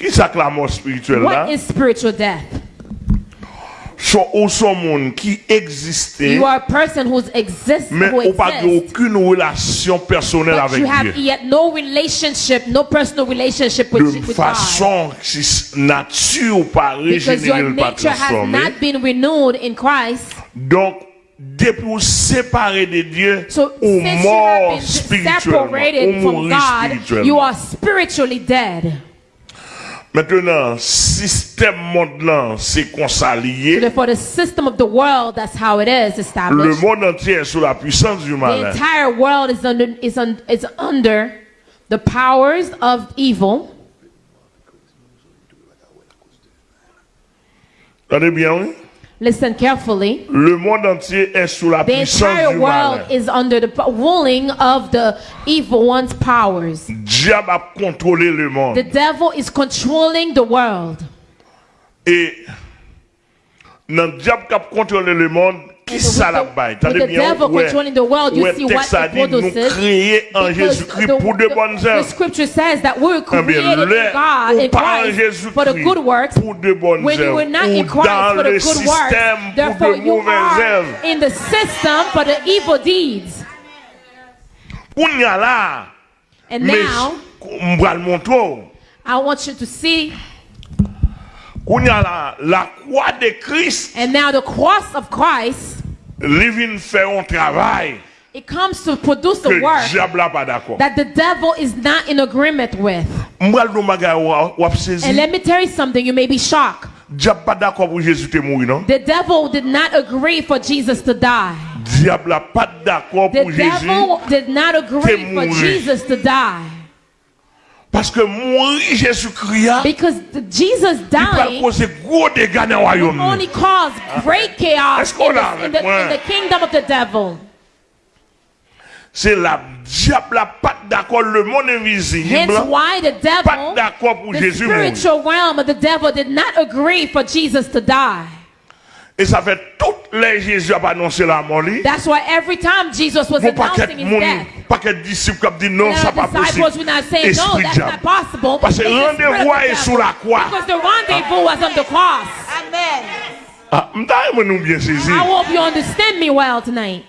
Ki sak la mort spirituel la? What is spiritual death? So, ou son moun ki egziste You are a person who's exist Men who ou pa ge akoun relasyon personel avek Diyo But you have yet no relationship No personal relationship with, with God. De fason si nature ou pa rejenere l pa transforme Because your nature has not been renewed in Christ. Donk Depi ou separe de Diyo so, Ou mor spirituelman Ou mouri spirituelman You are spiritually dead. Maintenant, système monde là, c'est qu'on s'allie. Therefore, the system of the world, that's how it is Le monde entier est sous la puissance du The mal. entire world is under is, un, is under the powers of evil. Attendez bien, oui? Listen carefully. Le monde entier est sous la The puissance entire du world mal. is under the ruling of the evil one's powers. Diable a contrôlé le The monde. devil is controlling the world. Et dans le diable qui a contrôlé le monde, qui ça la baille? T'as bien ouais texte a dit nous créés en Jésus-Christ pour de bonnes œuvres. The scripture says that we were ah, created in God in Christ for the good works. Pour de bonnes œuvres. When you were not in Christ for the good works, therefore you are in the system for the evil deeds. Kounya là. And now. I want you to see la, la croix de Christ. And now the cross of Christ il vient faire un travail it comes to produce the work diable n'a pas d'accord. that the devil is not in agreement with. Moi, le bagage ou a saisi. And let me tell you something, you may be shocked. Diable pas d'accord pour Jésus te mourir, non? The devil did not agree for Jesus to die. Diable a pas d'accord The devil did not agree for. Jesus to die. Paske mouri Jezu kriya Di pa kose gwo dega nan wayom Esko la vek mwen Se la diap la pat d'akor le moun invisible Pat d'akor pou Jezu mouri The spiritual realm of the devil did not agree for Jesus to die. Et ça fait toutes les Jésus a annoncé la mort. That's why every time Jesus was bon, announcing his mon, death. Pas que disciples qui dit non, ça pas possible. Saying, no, that's not possible. Parce que rendez-vous est sur la croix. Because the rendezvous was on the cross. Amen. Ah, m'ta nous bien saisi. I hope you understand me well tonight.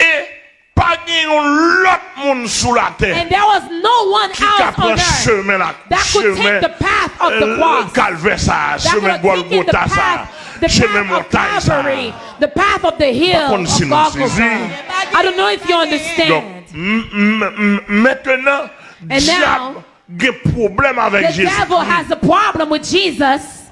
Et pas l'autre monde sous la terre. And there was no one qui else on chemin la, that could take the path of the euh, cross. Calvaire ça, chemin Golgotha ça. The path, Calvary, the path of the hill of Golgotha. I don't know if you understand. Donc, maintenant, diable gen un problème avec Jésus. The devil has a problem with Jesus.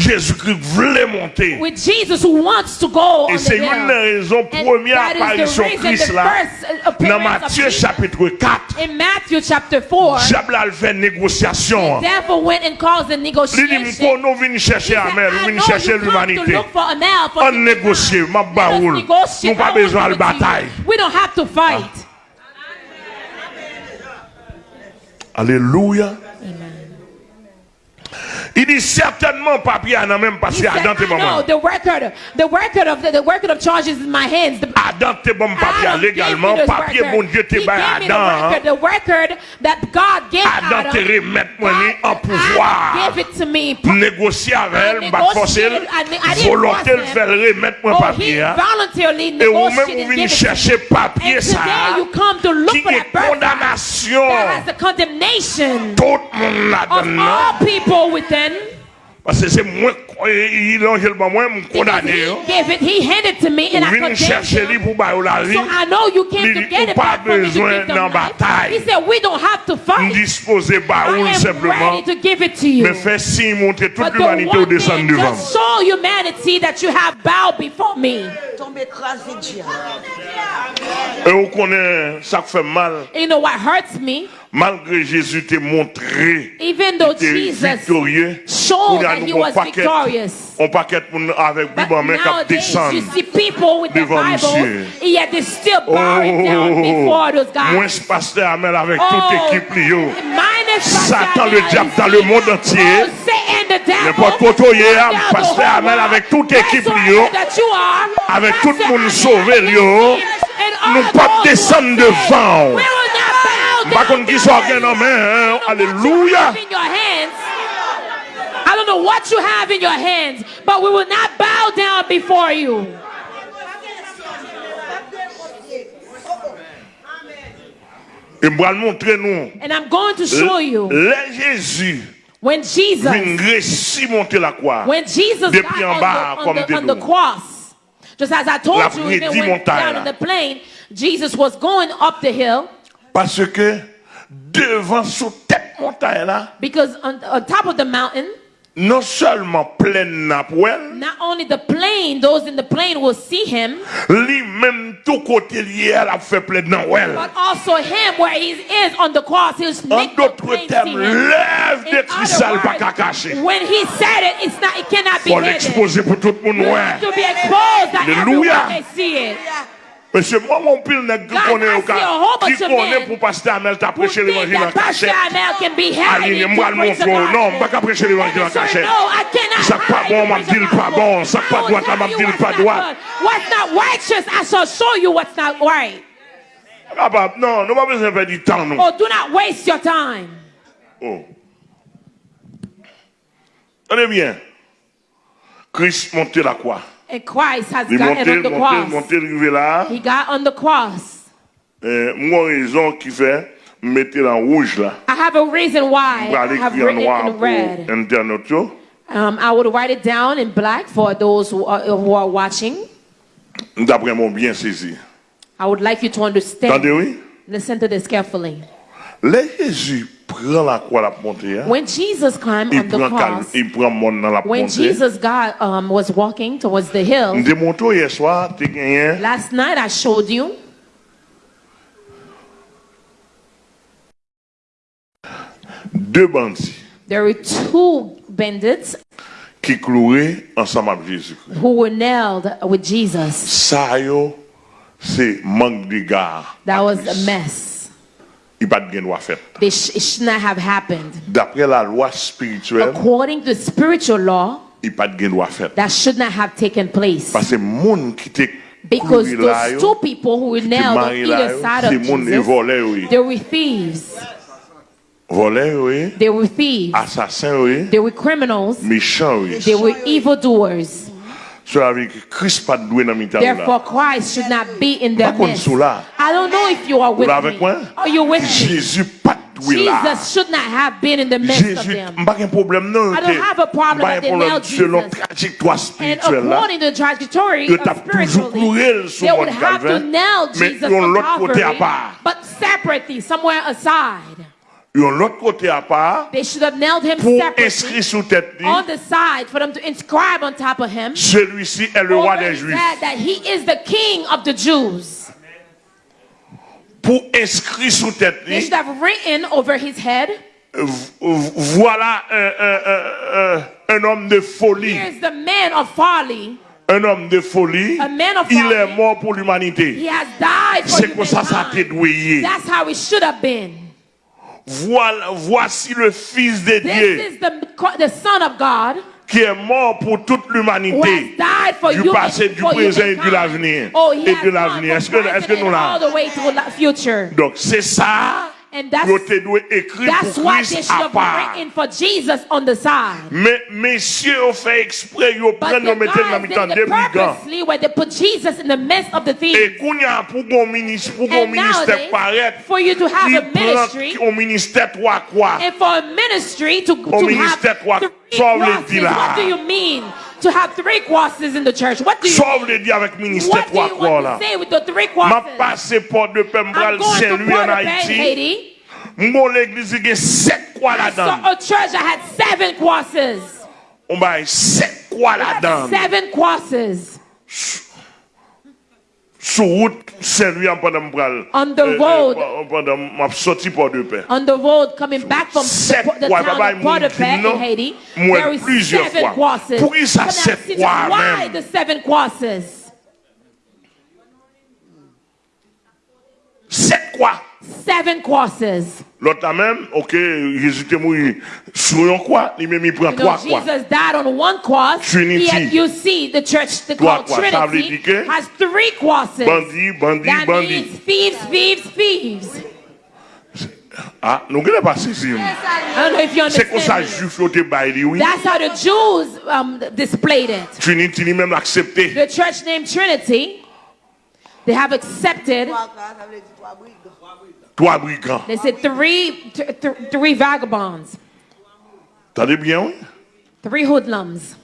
Jésus-Christ voulait monter. With Jesus who wants to go Et c'est une des raisons première apparition Christ là. Uh, dans Matthieu chapitre 4. In Matthew chapter 4. Diable a fait négociation. devil went and caused a negotiation. Il dit pour nous venir chercher Amel, venir chercher l'humanité. On négocie, ma baoul. Nous pas besoin de bataille. We don't have to fight. Alléluia. Amen. Il dit certainement papier n'a même passé à dans tes moments. No, the record, the record of the, the record of charges in my hands. The, Adam te bon papier légalement, papier mon Dieu te bail Adam. Hein. The record that God gave Adam. Adam te remet moi en pouvoir. Give it to me. Négocier avec elle, pas forcer, volonté le faire remettre moi oh, papier. Hein. Voluntarily Et vous même vous venez chercher papier ça. Qui est condamnation. That has the condemnation. là. All people with them. Amen. Parce que c'est moi, il m'a moi, condamné. He handed to me and I condemned him. So I know you came to get it back from me to give them life. He said, we don't have to fight. Disposer I am simplement. ready to give it to you. Mais fais signe montrer toute l'humanité au descendre devant. Just show humanity that you have bowed before me. Tombe écrasé, Dieu. Et on connaît ça fait mal. You know what hurts me? malgré Jésus t'est montré Even though Jesus victorieux, showed that he was paquet, victorious. On paquet avec Bible en main qui descend devant Monsieur. Yet they still oh, down oh, oh, oh. before those guys. Moins pasteur Amel avec toute équipe Lio. Satan le diable dans le monde entier. N'importe quoi toi hier, pasteur Amel avec toute équipe Lio. Avec tout le monde sauvé Lio. Nous pas descendre devant. We will not bow Par down contre, qui their soit heads. bien en main, hein? I don't know what you Alléluia. have in your hands. I don't know what you have in your hands, but we will not bow down before you. Et je vais le montrer nous. And I'm going to show you when Jesus, vient réussir monter la croix. when Jesus got on the, on the, on the cross, just as I told you, even when down in the plane, Jesus was going up the hill Parce que devant sous tête montagne là. Because on, on top of the mountain. Non seulement plaine n'a Not only the plain, those in the plain will see him. Lui même tout côté lié à la fait plaine n'a But also him where he is on the cross, he'll make the plain termes, see him. Lève in de cristal pas qu'à cacher. When he said it, it's not, it cannot be Faut hidden. Faut l'exposer pour tout le monde. It to be exposed that Alleluia. everyone may see it. Monsieur, moi, mon pile n'est qui connaît qui connaît pour pasteur Amel, t'as prêché l'évangile en cachette. Aline, moi, mon frère, non, je pas prêcher l'évangile en cachette. Ça pas bon, m'a dit pas bon. Ça pas droit, m'a dit pas droit. What's not righteous, I shall show you what's not right. Ah, bah, non, nous pas besoin de perdre du temps, non. Oh, do not waste your time. Oh. Tenez bien. Christ monte la croix. And Christ has gotten on the cross. arrivé là. He got on the cross. Euh, moi, raison qui fait, mettez en rouge là. I have a reason why I have written in red. Internet. Um, I would write it down in black for those who are, who are watching. D'après mon bien saisi. I would like you to understand. Listen to this carefully. Jésus prend la croix la montée. hein. When Jesus climbed on the cross, il prend monde dans la when montée. Jesus got um, was walking towards the hill, hier soir, last night I showed you deux bandits there were two bandits qui clouaient ensemble avec Jésus. who were nailed with Jesus. Ça, yo, c'est manque d'égard. That was a mess. Il pas de droit fait. They sh- it should not have happened. D'après la loi spirituelle, According to spiritual law, il pas de droit fait. that should not have taken place. Parce que monde qui Because those two people who were nailed on either side of Jesus, oui. they were thieves. Volait, oui. They were thieves. Assassin, oui. They were criminals. Oui. They were evildoers. So avec Christ pas doué dans mitan là. Therefore Christ should not be in their midst. I don't know if you are with me. Moi? Are you with me? Jésus pas doué là. Jesus should not have been in the midst Jésus, of them. Pas un problème non. I don't have a problem that they now Jesus. Selon trajectoire spirituelle là. And according to the trajectory of spiritually, they would have to nail Jesus on l'autre côté à part. But separately, somewhere aside. yon l'autre côté à part pour inscrire sous tête celui-ci est le roi des juifs. pour inscrire sous tête voilà un, un, un, un, homme de folie. Un homme de folie, il est mort pour l'humanité. C'est comme ça ça a été douillé. Voilà, voici le Fils de This Dieu is the, the Son of God qui est mort pour toute l'humanité. Du you passé, du présent et de l'avenir. Oh, Et de l'avenir. Est-ce que- que nous future. Donc c'est ça And that's, que tu dois that's what they should have part. written for Jesus on the side. Mais messieurs fait exprès, ils But prennent the nous mettre dans guys did des it brigands. purposely where they put Jesus in the midst of the thieves. Et qu'on y a pour mon ministère, pour mon And ministère paraître, for you to have a ministry, au ministère trois quoi. and for a ministry to, to have ministère, quoi, three sauve les crosses, what do you mean? To have three crosses in the church. What do you Sauve les dieux avec ministère trois want là. to say with the three M'a crosses? passé porte de I'm Pembral going to Saint-Louis en Haïti. Haiti. Mon l'église a sept croix là-dedans. a church that had seven crosses. On va sept croix là-dedans. Seven crosses. Sur route Saint-Louis pendant m'bral. On the eh, eh, road. Pendant m'a sorti port de paix. On the road coming back from the, town of Port-au-Prince in Haiti, there is plusieurs seven fois. crosses. Pour ça, now, sept fois Why the seven crosses? Sept. Seven crosses. L'autre là même, ok, Jésus est mort sur un croix, il même il prend trois croix. Jesus died on one cross. Trinity. Yet you see the church, the trois croix. Trinity Ça veut dire que has three crosses. Bandit, bandit, That bandit. Means thieves, thieves, thieves. Ah, nous ne pas saisir. C'est comme ça juif l'autre bail oui. That's how the Jews um, displayed it. Trinity lui même accepté. The church named Trinity. They have accepted. Trois croix, ça veut dire trois briques. Trois brigands. They said three, th- th- three vagabonds, T'entendez bien, oui? three hoodlums.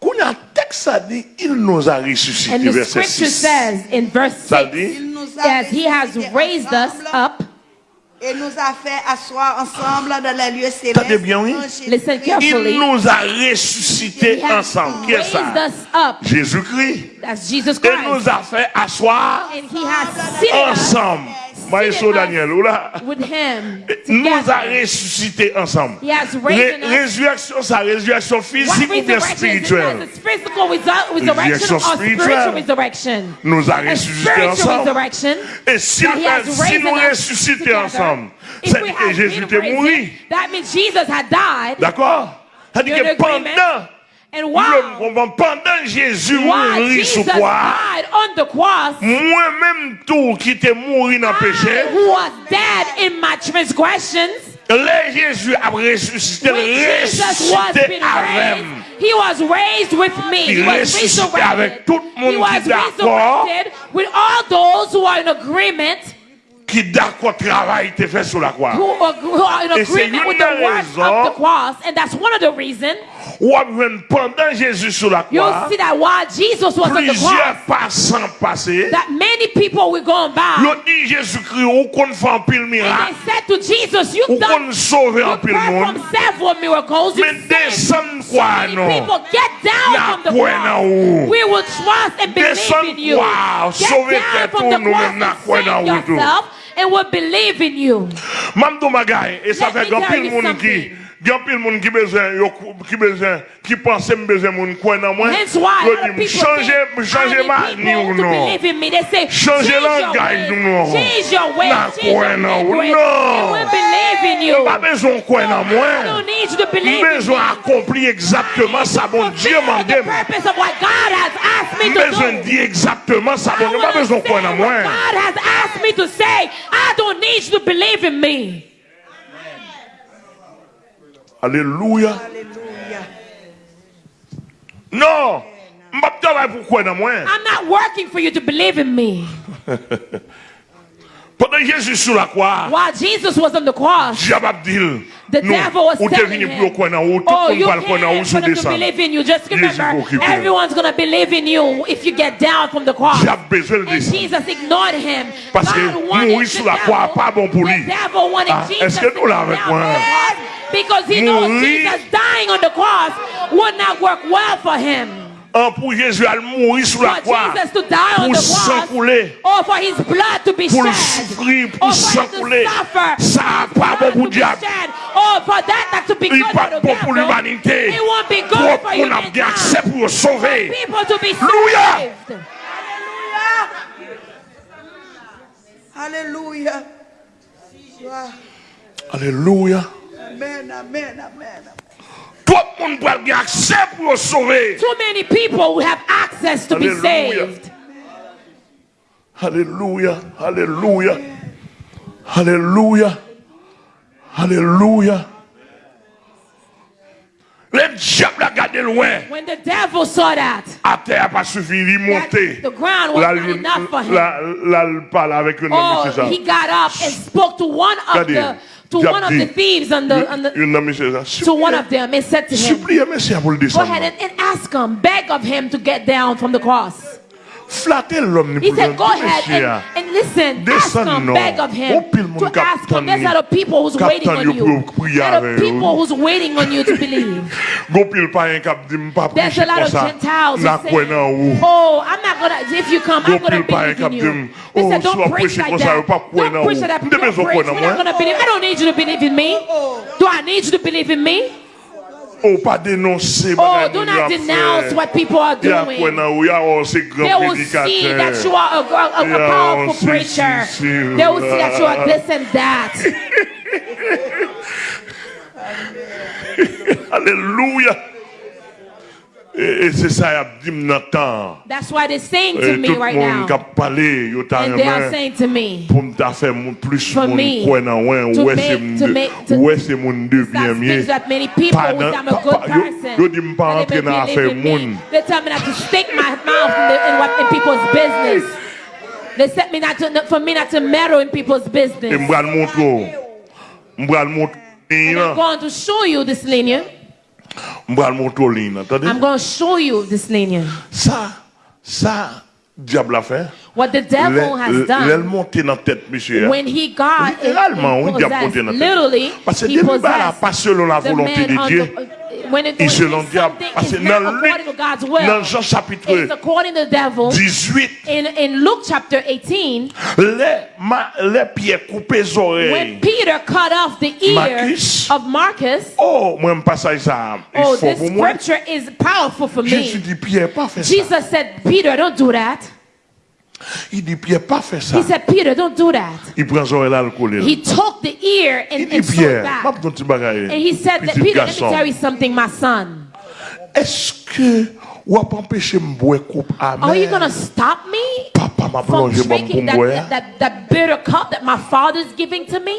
Qu'on texte ça dit, il nous a ressuscité, And the scripture says in verse Ça 6, dit, Il nous a as he has raised us up. Et nous a fait asseoir ensemble dans les lieux célestes. bien, oui? Il nous a ressuscité ensemble. Qu'est-ce ça? Jésus-Christ. Et nous a fait asseoir ensemble. Maestro Daniel, ou là? Nous a ressuscité ensemble. résurrection, sa résurrection physique ou bien spirituelle? Résurrection spirituelle. Nous a ressuscité ensemble. Et si, nous ressuscités ensemble, Et Jésus était mouru. D'accord Ça dit que pendant... Pendant Jésus mouri sou kwa Mwen menm tou ki te mouri nan peche Le Jésus ap resusite Resusite avèm He was raised with me. He, he was resurrected. He was resurrected with all those who are in agreement. Qui d'accord travail était fait sur la croix. Uh, who are, in Et c'est agreement une with the des work of the cross. And that's one of the reasons Ou bien pendant Jésus sur la you'll croix, see that while Jesus was on the plusieurs cross, passants passés, that many people were going by. ils dit Jésus-Christ, ou qu'on fait un pile And miracle, they said to Jesus, ou You've done qu'on sauve un you pile monde, performed several miracles. You mais so quoi non? people. Get down La from the croix en cross. haut. We will trust and believe in you. quoi? Get Sauver down tête from pour the nous cross la and croix en save haut yourself and will believe in you. Mamdou Magay, et ça Let fait me grand gen pil moun ki bezen, yo ki bezen, ki panse m bezen moun kwen nan mwen, yo di m chanje, m chanje ma ni ou nou. Chanje langaj nou nou. Nan kwen nan ou nou. Yo pa bezon kwen nan mwen. M bezon akompli exactement sa bon Diyo mandem. M bezon di exactement sa bon Diyo. M pa bezon kwen nan mwen. God has asked me to say, I don't need you to believe in me. Alléluia. Non. I'm not working for you to believe in me. Pendant Jésus sur la croix, While Jesus was on the cross, the devil was telling him, oh, you can't for to believe in you. Just remember, everyone's going to believe in you if you get down from the cross. And Jesus ignored him. Parce God wanted the devil, the devil wanted Jesus to get down from the cross. Because he knows Jesus dying on the cross would not work well for him. Un pour Jésus à mourir sur la For croix, Jesus to die on pour the sang cross, couler, or for his blood to be pour le shed, souffrir, pour for sang to couler. suffer, Ça his pas bon pour diable. for that not to be Il good pas for bon pour l'humanité. it Pour qu'on a bien accès pour sauver. People to be Alléluia. saved. Alléluia. Gloire. Alléluia. Amen, amen, amen. Tout le monde doit bien accès pour sauver. Too many people will have access to be Hallelujah. saved. Alléluia. Alléluia. Alléluia. Alléluia. Le diable a gardé loin. When the devil saw that, À terre pas suffi, il montait. the ground was Là, not il- enough for him. là, il parle avec un oh, he got up and spoke to one of the to one of the thieves on the, on the Un homme, c'est ça. to one of them and said to him, Suppliez Messie pour le Go ahead and, and ask him, beg of him to get down from the cross. flatter l'homme. He said, go ahead and, and listen. Descend ask him, beg of him. To ask him. There's a lot of people who's waiting on you. There's people who's waiting on you to believe. There's a lot of Gentiles who say, oh, I'm not going to, if you come, I'm going to believe in you. They said, don't preach like that. Don't preach like that. Don't preach. We're not going to believe. I don't need you to believe in me. Do I need you to believe in me? Ou pa denonse Oh, do not denounce what people are doing. kwen nan ou, ya ou se They will see that you are a, a, a, powerful preacher. They will see that you are this and that. Alléluia. E, e se sa yap dim nan tan. That's why they saying to e, me right now. Tout moun kap pale yo tan yon men. Pou mta fe moun plus moun kwen nan wen. Ouwe se moun devyen miye. Yo di mpa antre nan afe moun. They tell me not to stick my mouth in people's business. They set me not to, for me not to meddle in people's e business. E mbran moun tro. Mbran moun tro. And I'm going to show you this linear. Mbral monto lin nan, tade? I'm going to show you this lane here. Sa, sa, diable a fait. What the devil le, has done. L'el monté dans tête monsieur. When he got littéralement, on diable monté dans tête. Literally, Parce que début pas selon la volonté de Dieu. The- when it, Et selon diable. Parce que dans not according to God's Luc, will, dans Jean chapitre according to the devil. 18, In, in Luke chapter 18, les, ma, les pieds coupés les when. Peter cut off the ear Marcus. of Marcus, Oh, moi, ça. Il oh, faut this pour moi. scripture is powerful for Jésus me. dit, Pierre, pas fait ça. Jesus said, Peter, don't do that. Il dit, Pierre, pas fait ça. He said, Peter, don't do that. Il prend son là, le coller. He took the ear Il and, dit, and it Pierre, back. m'a ton petit bagaille. And he said that Peter, let me garçon. tell you something, my son. Est-ce que ou empêcher me boire coupe Are you gonna stop me Papa m'a from plongé mon drinking that, boire. that, that, that bitter cup that my father's giving to me?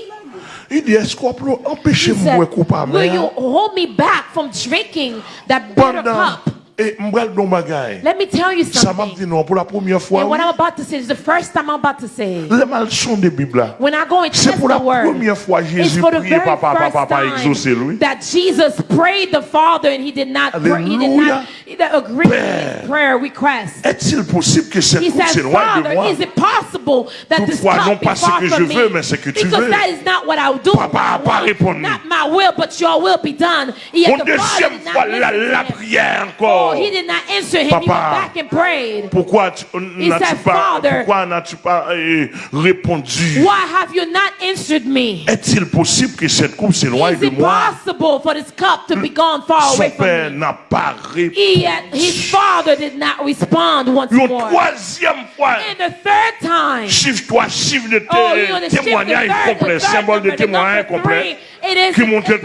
Il dit, est-ce qu'on peut empêcher He me boire coupe Will you hold me back from drinking that bitter cup? Et. Let me tell you something. non pour la première fois. And what. I'm about to say is the first time I'm about to say. Les malsons de Bible. When I go and C'est test pour la the word, première fois Jésus priait papa, papa, papa, exaucer lui. that Jesus prayed the Father and he did not, pray, he did not he did agree with prayer request. Est-il possible que cette coupe s'éloigne de Father, moi? is it possible that this non cup be pas ce que je veux, mais ce que tu Because veux. that is not what I do. Papa pas. Not my will, but your will be done. Deuxième fois, la, prière Oh, encore. he did not answer him. He went Papa. back and prayed. Pourquoi tu- n'as-tu said, pas, Father, pourquoi n'as-tu pas euh, répondu? Why have you not answered me? Est-il possible que cette coupe s'éloigne Is de it moi? possible for this cup to be gone far Son away from père me? n'a pas répondu. his father did not respond once Une more. troisième fois, And the third time, chiffre 3, chiffre de oh, témoignage complet, symbole de témoignage complet. it is Qui montre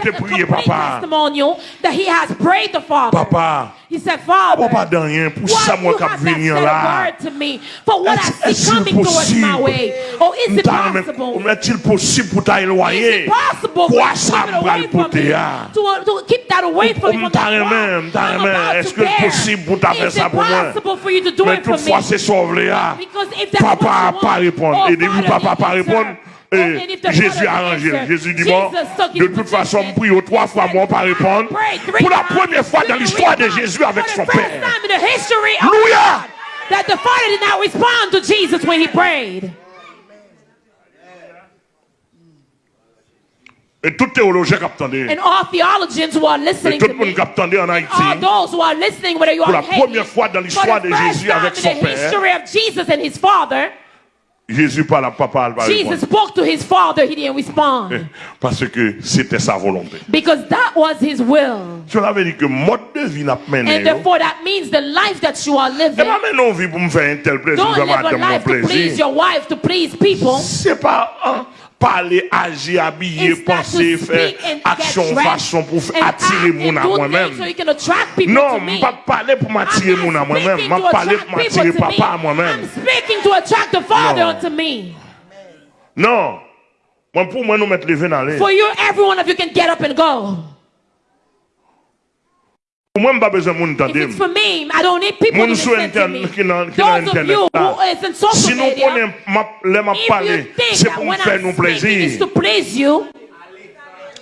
papa. that he has prayed the Father. Papa, He said, Father, what you have said to me for what I see coming towards my way. Oh, is it possible? Is it possible for you to, to, to keep that away from me? I'm about to bear. Is it possible for you to do it for me? Because if that's what you want, oh, Father, answer. Jésus a arrangé. Jésus dit bon, de toute façon, prie trois fois, moi pas répondre. Pour la première fois dans l'histoire de. Jésus avec son Père. that the Father did not respond to Jesus when he prayed. Et tout théologien qui attendait, And all theologians who are et listening tout le monde qui attendait en all Haïti, those who are listening, whether you Pour are la in Haiti, première fois dans l'histoire for the de Jésus avec son Père, Jésus parle à papa, elle va Jesus répondre. spoke to his Father, he didn't respond. Parce que c'était sa volonté. Because that was his will. Cela veut dire que mode de vie n'a pas. And therefore, that means the life that you are Et living. pas maintenant vie pour me faire un tel plaisir, Don't live a life to please your wife, to please people. C'est pas hein, parler, agir, habiller, penser, faire action, façon pour attirer mon à moi-même. Non, je ne pas parler pour m'attirer mon à moi-même. Je pour m'attirer papa à moi-même. Non. Moi, pour moi, nous mettre les dans. For you, every one of you can get up and go. Moi, je n'ai pas besoin de monde t'entendre. Moun sou internet qui nan internet là. Si nous connaissons les m'a parler, c'est pour faire nous plaisir.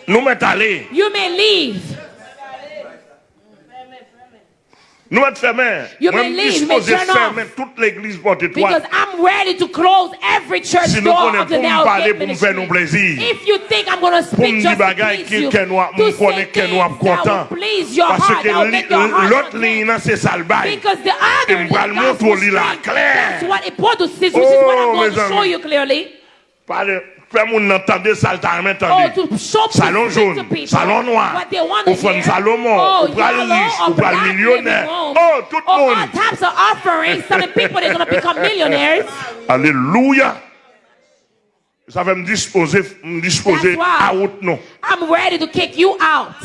Nous mettons aller. You may leave. Nous allons fermer. You may leave, may turn fermer off. toute l'église porte étoile. Because I'm ready to close every church si door of the Nail Gate ministry. Nous plaisir. If you think I'm going to speak just to please you, to say things that will please your Parce heart, that will make your heart content. Because the other is God's strength. That's what it produces, which is what I'm going to show you clearly. Fè moun nan tande sal tan men tande Salon joun, salon noan Ou fèm salomon, ou pral lis, ou pral milyonè Oh, tout moun Aleluya Sa fè m dispose, m dispose out nou I'm ready to kick you out.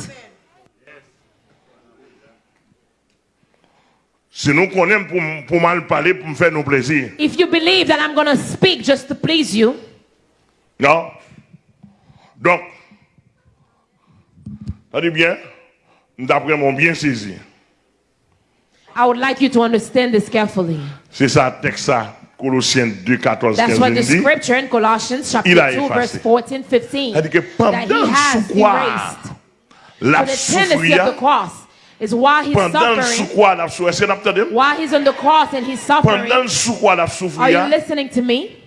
Si nou konen pou mal pale pou m fè nou plezi If you believe that I'm gonna speak just to please you Non? Donc, ça dit bien, d'après mon bien saisi. I would like you to understand this carefully. C'est ça, texte ça, Colossiens 2, 14, That's 15 what the dit. scripture in Colossians chapter 2 effacé. verse 14, 15 Ça dit que that he pendant has sous quoi la So the tendency of the souffrir, cross is while he's pendant sous suffering, quoi la souffrir, est-ce que vous entendez? while he's on the cross and he's suffering, Pendant sous quoi la are you listening to me?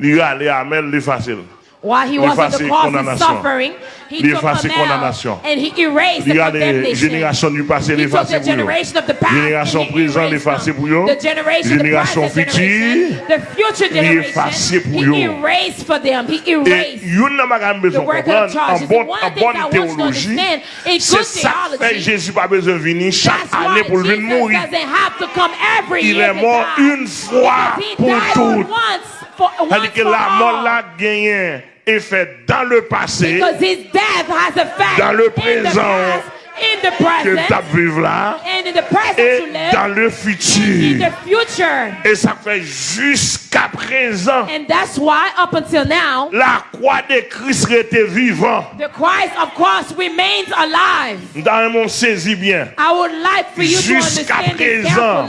lui facile. While he was on the cross and suffering, he took condamnation and he erased the condemnation. He took the generation of the past and he erased them. The generation of the present generation, the future generation, he erased for them. He erased the work of the charges. Bon, one thing that one understand in good theology, doesn't have to come every year Il est mort une. C'est-à-dire que la mort là gagne effet dans le passé, dans le présent que tu là et dans le futur. Et ça fait jusqu'à présent. And that's why, up until now, la croix de Christ était vivant. The Christ of remains alive. Dans mon saisis bien. Jusqu'à présent.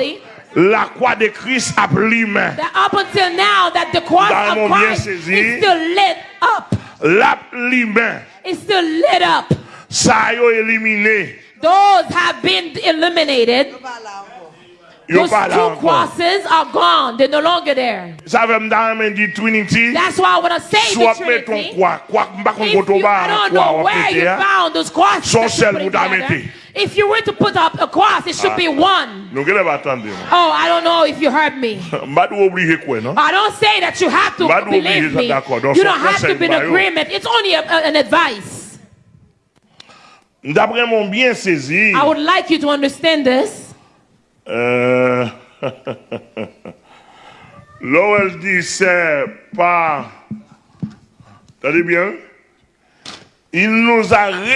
la croix de Christ a plimé. Dans mon bien saisi, la plimé. Ça a éliminé. Those have been eliminated. Those two crosses are gone. They're no longer there. That's why when I say so the Trinity, if you, I don't know where you found those crosses, so that you put together, If you were to put up a cross, it should be ah. one. Nou gele ba attendre. Oh, I don't know if you heard me. M'a dou oblige quoi non? I don't say that you have to believe me. You don't have to be in agreement. It's only a, a- an advice. Bien I would like you to understand this. là où elle dit c'est pas, t'as bien? Il nous a When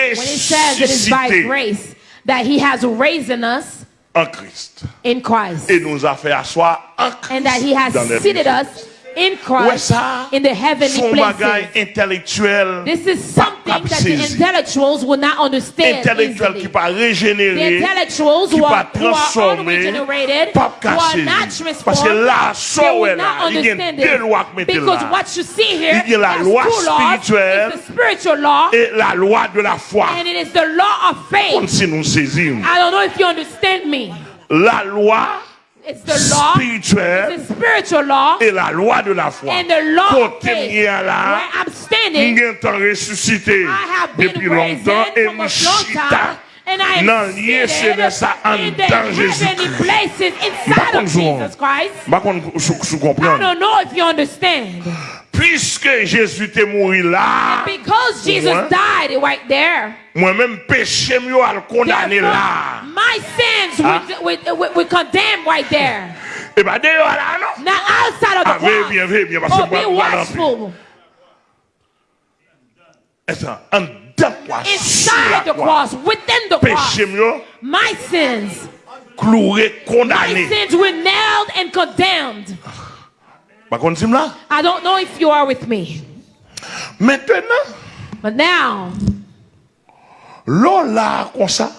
it says it is by ressuscité grace that he has raised in us en Christ. in Christ. Et nous a fait asseoir en Christ and that he has seated us in Christ ça, in the heavenly places. This is something that the intellectuals will not understand intellectuel easily. qui pas The intellectuals qui who are, who are unregenerated, who are not transformed, là, they will not là, il y a understand it. Because what you see here Il y a la two laws. It's the spiritual law et la loi de la foi. and it is the law of faith. si nous saisissons. I don't know if you understand me. La loi It's the law, spirituelle it's the spiritual law, et la loi de la foi. And the law Côté of là, ressuscité depuis longtemps et nous chita dans lieu céleste en dans Jésus. Par contre, je comprends. Puisque Jésus est mort là, because Jesus died right there. Moi-même péché à le condamner là. my sins Ah. would, would, would condemn right there. Et bien d'ailleurs là, non? Now outside of the Ah, cross, bien, veuillez bien, parce oh, be watchful. Attends, en dedans quoi, sur Inside the cross, within the cross, Péché my sins, cloué, my sins were nailed and condemned. Par contre, là. I don't know if you are with me, Maintenant, but now l'on là comme ça,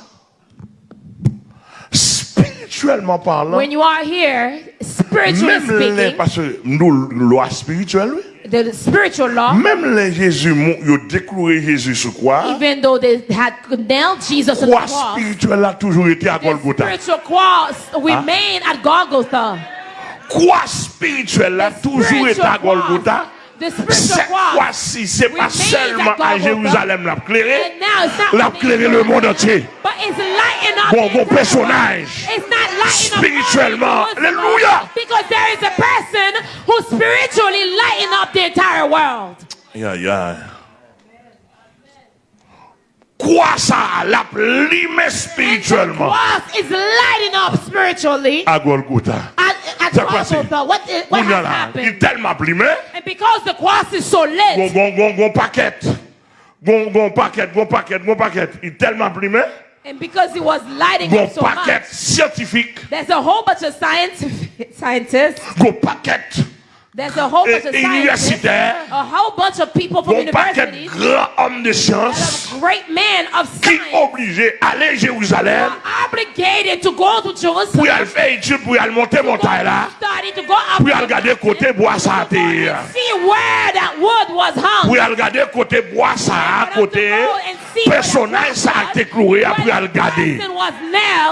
spirituellement parlant, When you are here, spiritually même speaking, les, parce que nous, loi spirituelle, oui. The spiritual law, même les Jésus, ils ont déclaré Jésus sur quoi Even though they had nailed Jesus on the cross, spirituelle a toujours été à Golgotha. The spiritual cross remained ah? at Golgotha. Croix spirituelle a toujours été à Golgotha. Cette fois-ci, ce n'est pas seulement à oh Jérusalem l'a clairé, l'a clairé le monde entier. Bon, bon personnage, spirituellement, alléluia. Because there is a person who spiritually lighten up the entire world. Yeah, yeah. Quoi ça? L'a limé spirituellement? What is lighting up spiritually? À Golgotha là, il tellement limé. And because the cross is so lit, gon, gon, gon paquet. Gon, gon paquet, gon paquet, gon paquet. Il tellement. And because he was lighting it so much, scientifique, there's a whole bunch of scientific scientists. gon paquet There's a whole bunch of eh, eh, scientists, universitaires, a whole bunch of people from universities, grand homme de science, great men of science, qui obligés aller Jérusalem, obligated to go to Jerusalem, pour aller faire étude, pour aller monter montagne là, pour aller regarder côté bois ça see where that wood was hung, pour aller regarder côté bois ça à côté personnage ça a été cloué, après aller regarder,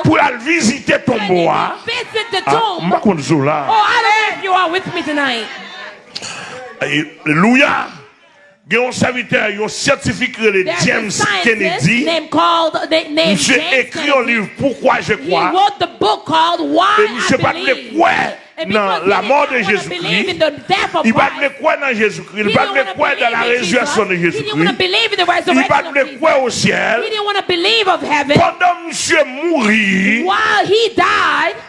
pour aller visiter ton tombeau, ah, ma là. Oh, I don't know if you are with me tonight. Alléluia. Il y a un serviteur, un scientifique le James Kennedy. Monsieur écrit un livre Pourquoi je crois. Et monsieur pas de quoi dans la mort de Jésus-Christ? Il ne croire dans Jésus-Christ? Il dans la résurrection de Jésus-Christ? Il va ne croire au ciel? Pendant monsieur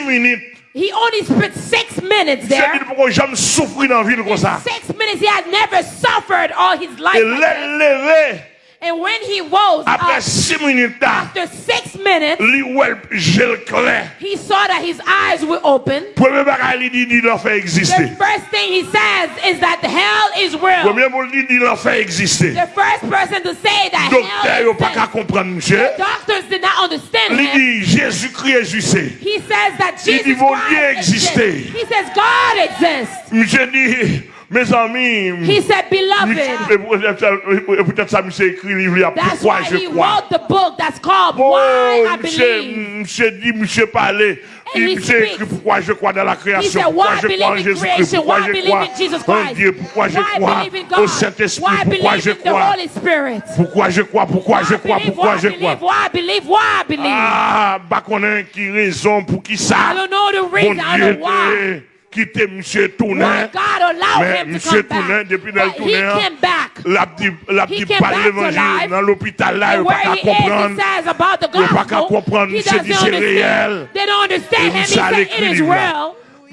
6 minutes. He only spent six minutes there. In six minutes he had never suffered all his life. Et like And when he rose après up, 6 minutes, after six minutes, lui, ouais, j'ai le clair. he saw that his eyes were open. Premier bagage, il dit, il l'a fait exister. The first thing he says is that hell is real. Premier mot, il dit, il l'a fait exister. The first person to say that Docteur, hell il pas qu'à exists. comprendre, monsieur. Doctors did not understand him. Jésus-Christ. He says that Jesus dit, Christ exists. He says God exists. Monsieur dit, mes amis, He said, beloved. peut-être ça, monsieur écrit livre, là, That's pourquoi why je he crois. wrote the book that's called Why I Believe. monsieur dit, monsieur speaks. écrit pourquoi je crois dans la création, said, pourquoi why je crois en Jésus-Christ, creation? pourquoi Why je believe crois in Jesus en? Dieu, pourquoi je Why crois au? Saint-Esprit, pourquoi je crois, pourquoi je crois, pourquoi je Why crois, believe, pourquoi why je believe, crois? Ah, bah qu'on a qui raison pour qui ça? I don't know the Bon reason, I Dieu quitté Monsieur Tournain. Mais Monsieur Tournain, depuis dans le hein, l'a dit pas l'évangile dans l'hôpital là, il pas comprendre. Il pas comprendre, monsieur dit c'est réel. Et ça l'écrit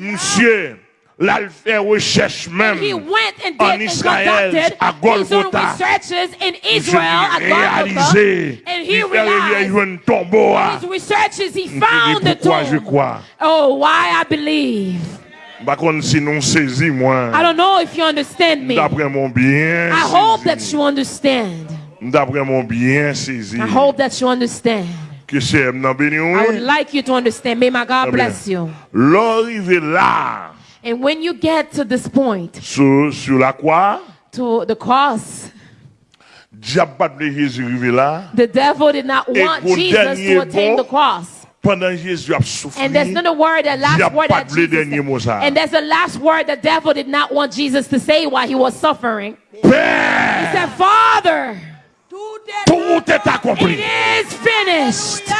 Monsieur, là, il fait recherche même en Israël, à Golgotha. Il réalisé, il un. Il dit pourquoi je. Oh, why I believe. Par contre, si nous saisi, moi, I don't know if you understand me. I d'après mon bien hope that you understand. d'après mon bien saisi, I hope that you understand. que c'est m'en béni, I would like you to understand. May my God bless you. L'arrivée là, And when you get to this point, sur, sur la croix, to the cross, diable pas de Jésus arrivé là, the devil did not want Jesus to attain the cross. Pendant Jésus a souffert. And there's not a word, the last Diable word that de le Jesus dernier said. And there's a last word the devil did not want Jesus to say while he was suffering. He said, Father, Tout est tout est accompli. it is finished.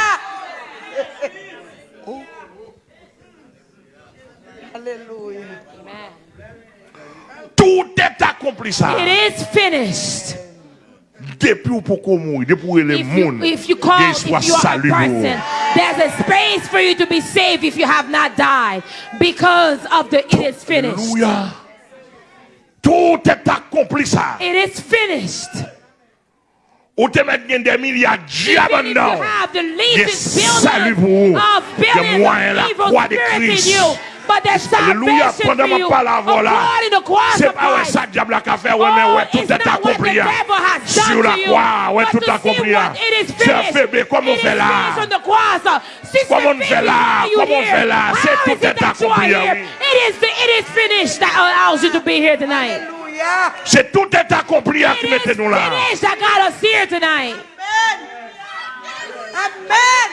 Alléluia. Tout est accompli ça. It is finished. Depuis ou pour qu'on mourir, depuis où le If you, monde, if you call, if you are a person, there's a space for you to be saved if you have not died because of the it is finished. Alléluia. Tout est accompli ça. It is finished. Ou te mettre gen des milliards de diables Even if you dedans. have the Yes, legions salut pour vous. billions of Il y a billions moyen la croix de in Christ. You, but there's Alléluia. salvation Pendant ma parole là, according to the cross c'est of pas ouais ça diable a qu'à faire, ouais, oh, mais ouais, tout est not what the accompli. hein. devil has done Sur la to you, croix, ouais, tout to accompli. hein. what it is C'est finished. fait, comment on fait là? finished on the cross. Uh, Sister Comment on fait là? why are you Comment on fait là? C'est tout est that you are accompli. It is the, it is finished that allows you to be here tonight. C'est tout est accompli à qui mettez-nous là. finished that got us here tonight. Amen.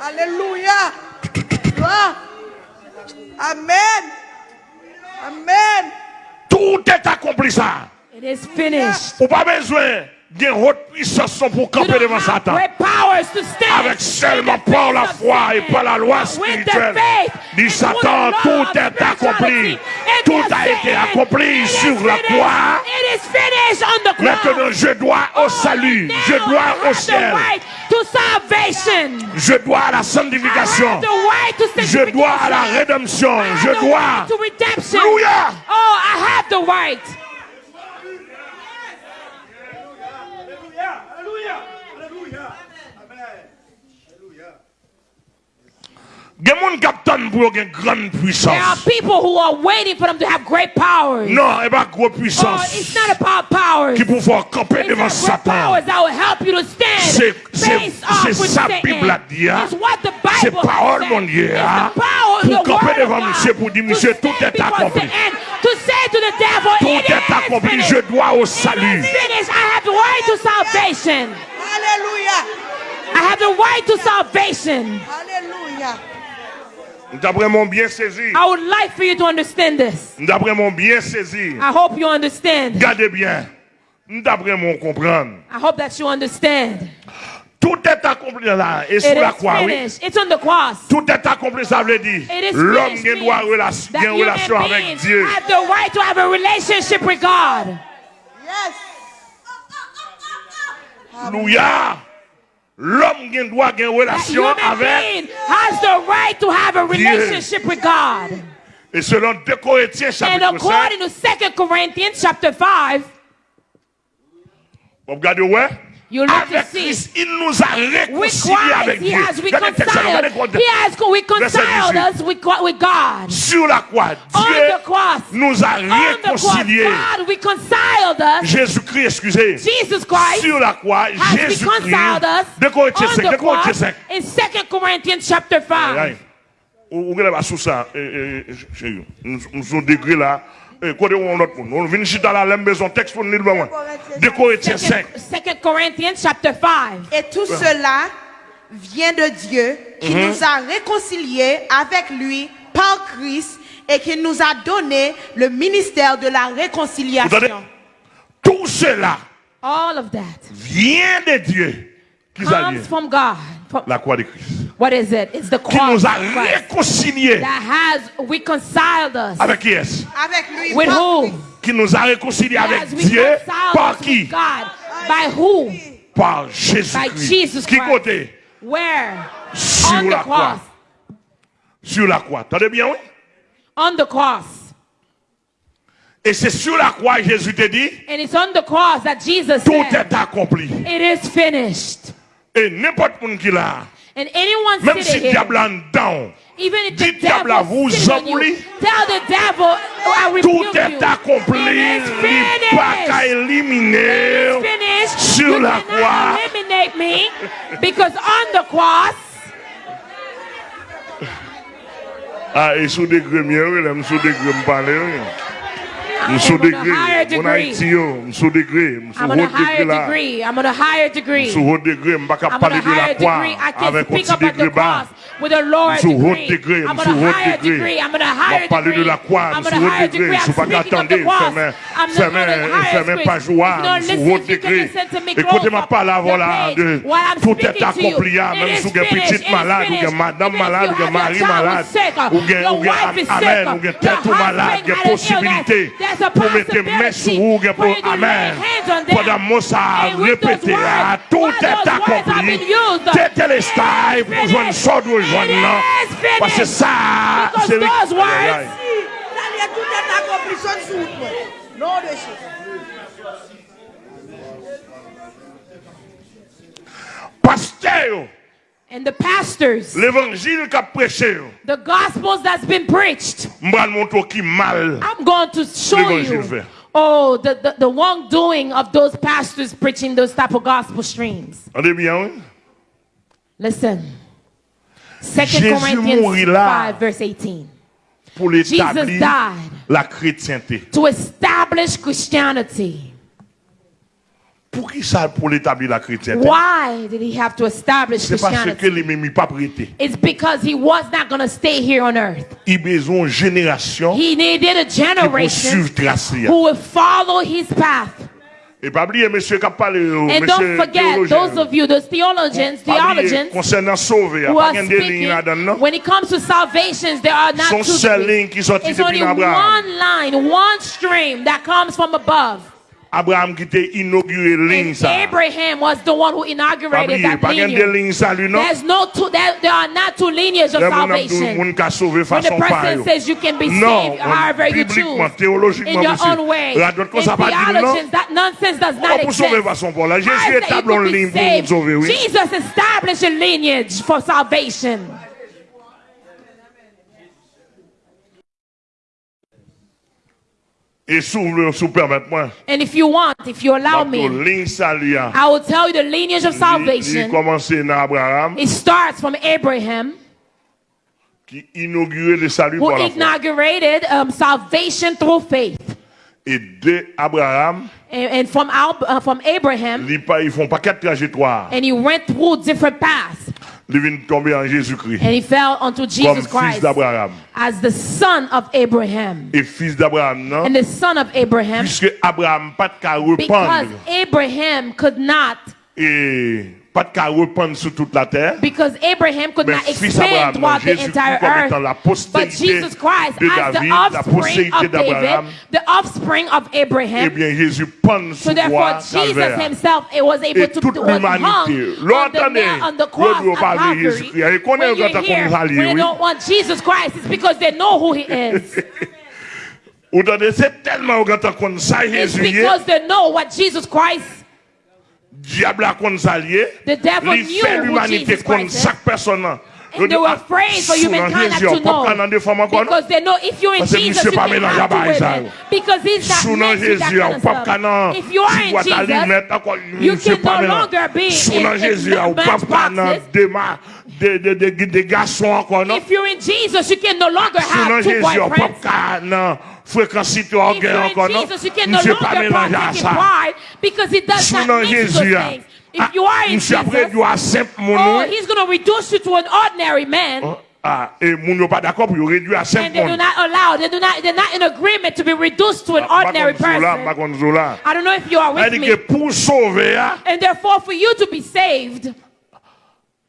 Alléluia. Gloire. Amen. Amen. Tout est accompli ça. It is finished. Ou pas besoin des hautes puissances pour camper devant Satan. Avec seulement par la foi et par la loi spirituelle. Dit Satan, tout est accompli. Tout a été accompli sur la croix. Maintenant, je dois au salut. Je dois au ciel. Right to salvation. Je dois à la I sanctification. have the right to Je dois à la rédemption. I have Je the dois. right to redemption. Alléluia. Oh, I have the right. There are people who are waiting for them to have great powers. Non, pa gros Oh, it's puissance. not about powers. Ki pou fò camper It's devant not great Satan. powers that will help you to stand C'est- c'est- face off c'est with ça Satan. Bible a dit, hein. It's what the C'est Bible parole, says. mon Dieu, It's hein. the power, Pour the camper word devant of God. monsieur, pour dire, To monsieur, tout stand est before accompli. Satan. To say to the devil, Tout it est is accompli. finished. Je dois au It salut. is finished. I have the right to salvation. Alléluia. I have the right to salvation. Alléluia. D'après mon bien saisi. I would like for you to understand this. D'après mon bien saisi. I hope you understand. Gardez bien. D'après mon comprendre. I hope that you understand. Tout est accompli là. Et sur la croix, oui. It's on the cross. Tout est accompli, ça veut dire. L'homme qui doit relation, relation avec Dieu. Have the right to have a relationship with God. Yes. Alléluia. L'homme qui doit avoir une relation avec. has the right to have a relationship with God. Et selon 2 Corinthiens And chapitre 5. according to 2 Corinthians chapter 5, Vous regardez, ouais. You look avec to il nous a réconciliés avec Dieu. Has reconciled, he has reconciled us with, God. Sur la croix, Dieu cross, nous a réconciliés. Jésus-Christ, excusez. Jesus Christ sur la croix, Jésus-Christ. De Corinthiens 5, de Corinthiens 5. In 2 Corinthians chapter 5 lot moun. On vin chita la lem bezon tekst pou nou ba mwen. De Corinthiens 5. 2 Corinthians chapter 5. Et tout cela vient de Dieu qui Mhm. nous a réconciliés avec lui par Christ et qui nous a donné le ministère de la réconciliation. Tout cela All of that vient de Dieu. Qui comes vient? from God. From- La croix de Christ. What is it? It's the Qui cross nous a réconciliés. that has reconciled us. Avec qui est-ce? Avec lui With par who? Qui nous a réconciliés Has avec Dieu. reconciled Par us qui? God. By who? Par By Jésus-Christ. Jesus Qui Christ. côté? Where? Sur On the la croix. cross. Sur la croix. Attendez bien, oui? On the cross. Et c'est sur la croix que Jésus te dit, And it's on the cross that Jesus tout said, est accompli. It is finished. Et n'importe qui qui là, And anyone Même si here, diable en dedans, dis diable à vous, j'oublie. Tout est accompli, il pas qu'à éliminer sur la croix. Eliminate me because on the cross. Ah, et sous des grimes, il aime sous des grimes parler. I'm sous degré, mon Haïti yo, sous degré, sous haut degré. I'm on a higher degree. Sous haut degré, parler de la croix avec un petit degré bas. Sous haut degré, sous haut degré. Parler de la sous haut degré, sous fermer, fermer pas joie, sous haut degré. De sous malade, des possibilités. pou mette mè sou ou gen pou amen. Podan mousa repete a, tout et akopli, tete le stay pou jwen sod ou jwen nan, pase sa, se li. La liye tout et akopli, sod sou ou mwen. Non de chou. Paste yo, And the pastors, l'évangile qu'a prêché, oh. the gospels that's been preached, m'bral montre qui mal. I'm going to show you. fait. Oh, the, the, the wrongdoing of those pastors preaching those type of gospel streams. Bien? Listen. 2 Corinthians 5, verse 18. Jesus died la chrétienté. to establish Christianity. Pour qui ça, pour l'établir la chrétienté? Why did he have to establish C'est parce que Christianity? les mêmes pas prêté. It's because he was not going to stay here on earth. Il besoin génération He needed a generation who would follow his path. Et pas oublier, monsieur, qui a parlé, And don't forget, those of you, those theologians, theologians concernant sauver, who pas are qu'il y ait des lignes là-dedans, speaking, non? when it comes to salvations, there are not two seul degrees. ligne qui sortit It's only one line, one stream that comes from above. Abraham qui t'a inauguré ligne ça. Abraham was the one who inaugurated that pas qu'il y ait des lineage. lignes ça, lui, non? There's no two, there, there are not two lineages of Le monde a salvation. monde qui a sauvé When the person says you can be saved however you choose in your own way. In theologians, that nonsense does not exist. façon pour là. I Jésus say you établit be ligne pour nous saved. Jesus established a lineage for salvation. Et s'ouvre, sous permettre-moi. And if you want, if you allow me, ligne salut, hein. I will tell you the lineage of Il salvation. commencé dans Abraham, It starts from Abraham, qui inauguré le salut who par la foi. inaugurated um, salvation through faith. Et de Abraham, And, and from, uh, from Abraham, ils font pas quatre trajectoires. and he went through different paths. Viennent tomber en Jésus-Christ. And he fell onto Comme Jesus Christ as the son of Abraham. Et fils d'Abraham, non? And the son of Abraham, Puisque Abraham pas de because. Abraham could not, Et pas de qu'à sur toute la terre. because Abraham could Mais not expand throughout the entire earth. But Jesus Christ, de as the David, la offspring of David, the offspring of Eh Abraham, bien, Jésus pend so therefore Jesus himself it was able to toute l'humanité. on the, nail- on the cross at Calvary. Jésus-Christ. Et qu'on est When you're here, when they don't want Jesus Christ, it's because they know who he is. Vous entendez, c'est tellement quand on connaît ça, it's Jésus, y est, because they know what Jesus Christ diable a kon salye, li fè l'humanité kon sak personan. And they were afraid for humankind not to know. Because they know if you're in Jesus, you can have to women. Because he's that man, he's that kind of stuff. If you are in Jesus, you can no longer be in, in man's boxes. De, de, de, de gason akon. If you're in Jesus, you can no longer have two boyfriends. Fréquence toi, If you're orgueil in encore, non? Monsieur pas mélanger à ça. because he does Sous nom Jésus, ah. If you are in Jesus, tu simple, oh, he's going to reduce you to an ordinary man. Ah, et moun yo pas d'accord pour réduire à And simple they do not allow, they do not, they're not in agreement to be reduced to an ordinary person. I don't know if you are with Elle dit que me. pour sauver, And therefore, for you to be saved,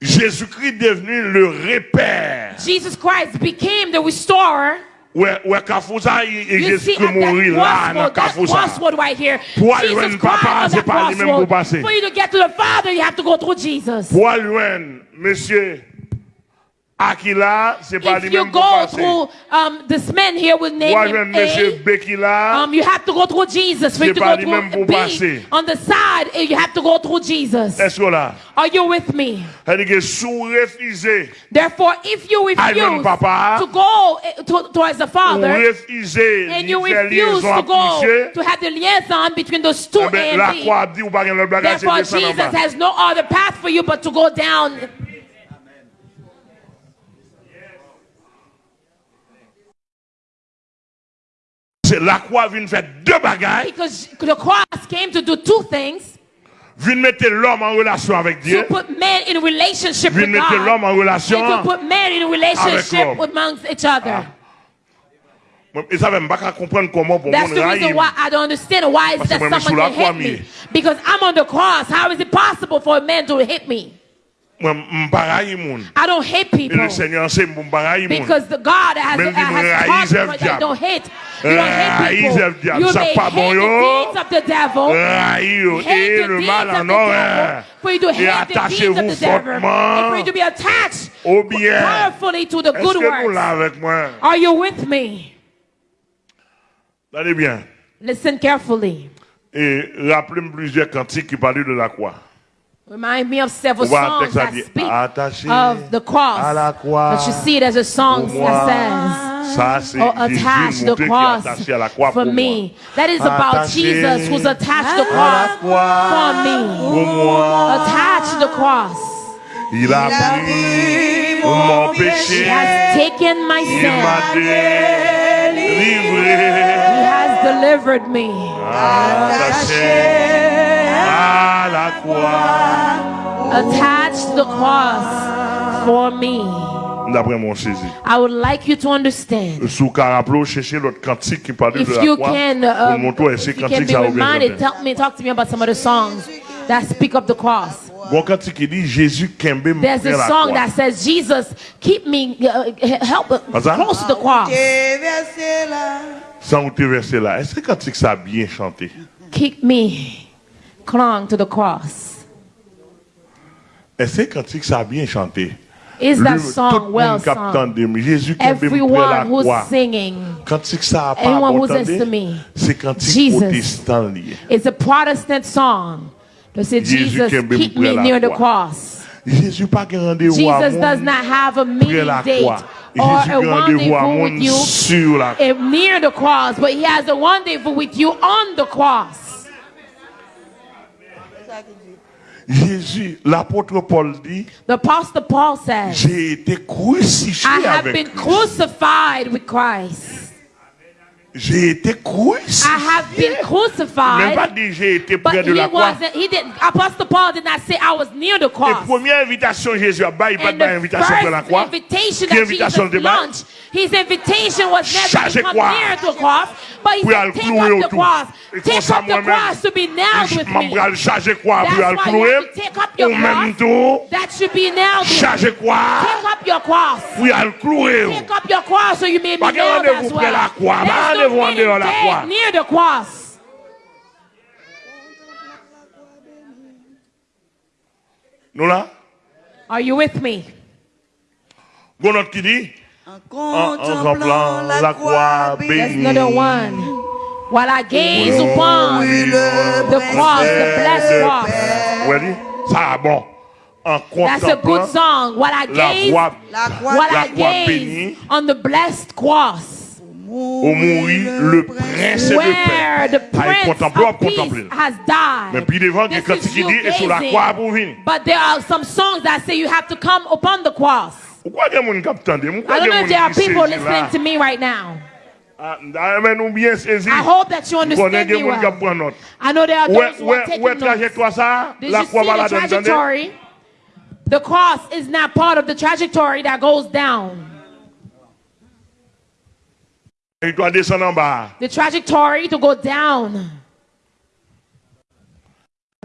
Jésus-Christ devenu le repère. Jesus Christ became the restorer. where where is just mourir. Pour aller papa, pour. For you to get to the Father, you have to go through Jesus. Aquila, c'est pas If you go through um, this man here with name him A, um, you have to go through Jesus. For you to go through B, passer. on the side, eh, you have to go through Jesus. est-ce que là? Are you with me? Elle dit que sous refusé, Therefore, if you refuse Papa, to go eh, to, towards the Father, and you refuse to go to have the liaison between those two eh ben, and B, dit ou pas le bagage, c'est therefore Jesus has no other path for you but to go down. C'est la croix vient faire deux bagages, Because the cross came to do two things vient mettre l'homme en relation avec to put man in relationship with mettre l'homme God en relation. and to put man in relationship l'homme. amongst each other. Ah. Et ça même pas comprendre comment pour That's the reason why I don't understand why is that que moi, je suis someone can hit me. Because I'm on the cross. How is it possible for a man to hit me? I don't hate people. Because the God has, uh, has called people that don't hate. You don't hate people. You may hate the deeds of the devil. Hate the deeds of the devil. For you to hate the deeds of the devil. And for you to be attached powerfully to the good. Are you with me? Listen carefully. Et rappelez-moi plusieurs cantiques qui parlaient de la croix. Remind me of several On va un songs that speak of the cross. But you see it as a song that says, Oh, attach the montré qui est cross attaché à la croix for me. That is about Jesus who's attached the cross for me. Attach the cross. Il a pris mon péché. He has taken my Il sin. m'a délivré. He has delivered me. Attaché à la croix. Attach the cross for me. D'après mon saisi. I would like you to understand. Sous caraplo, chercher l'autre cantique qui parle de If la you croix. Pour um, montrer ça reminded, tell me, talk to me about some of the songs that speak of the cross. Bon cantique qui dit Jésus kembe me There's a song that says, Jesus, keep me, uh, help uh, that? close to the cross. Sans te verser là. Est-ce que cantique ça bien chanté? Keep me clung to the cross. Est-ce cantique ça a bien chanté? Is that song well sung? Jésus kembe me près la Everyone who's singing, Cantique ça a pas Anyone who's listening to me. c'est cantique Jesus. protestant lié. it's a Protestant song. Say, be keep me near the cross. Jésus pas qu'un rendez-vous à Jesus does not have a meeting date or Jésus a rendez-vous with you sur la croix. eh, near the cross, but he has a rendezvous with you on the cross. Jésus, l'apôtre Paul dit, The Apostle Paul says, j'ai été crucifié I have avec been Christ. crucified with Christ. J'ai été I crucifié. have been Même pas crucified. dit j'ai été près de la croix. he didn't, Apostle Paul did not say I was near the Et cross. première invitation Jésus a pas il pas de invitation près la croix. invitation that invitation Jesus de launched, his invitation was never to come near the cross, but he said, take up the cross. Take up the cross to be nailed with me. charger quoi That's pour clouer? Au même temps, That should be nailed with charger Take up your cross. pour aller clouer. Take up your cross so you may be de nailed rendez-vous as près la well. croix. No en dehors la croix. near the cross. Nous là, Are you with me? gon autre qui dit? En contemplant la croix That's bénie. another one. While I gaze Oh, upon oui, le the cross, the blessed cross. Dit, ça a bon. En That's a good song. While I la gaze, croix La croix while la I croix gaze bénie. on the blessed cross, au mourir le prince de paix. Aïe, Prince contemple, of contemple. has died. Mais puis devant, is il you dit, et sur la croix pour venir. But there are some songs that say you have to come upon the cross. Pourquoi il y a des gens qui attendent I don't know if there are people listening to me right now. Ah, Mais nous bien saisi. I hope that you understand me well. I know there are those who are taking notes. Did you see the trajectory? The cross is not part of the trajectory that goes down. Il doit descendre en bas. The trajectory to go down.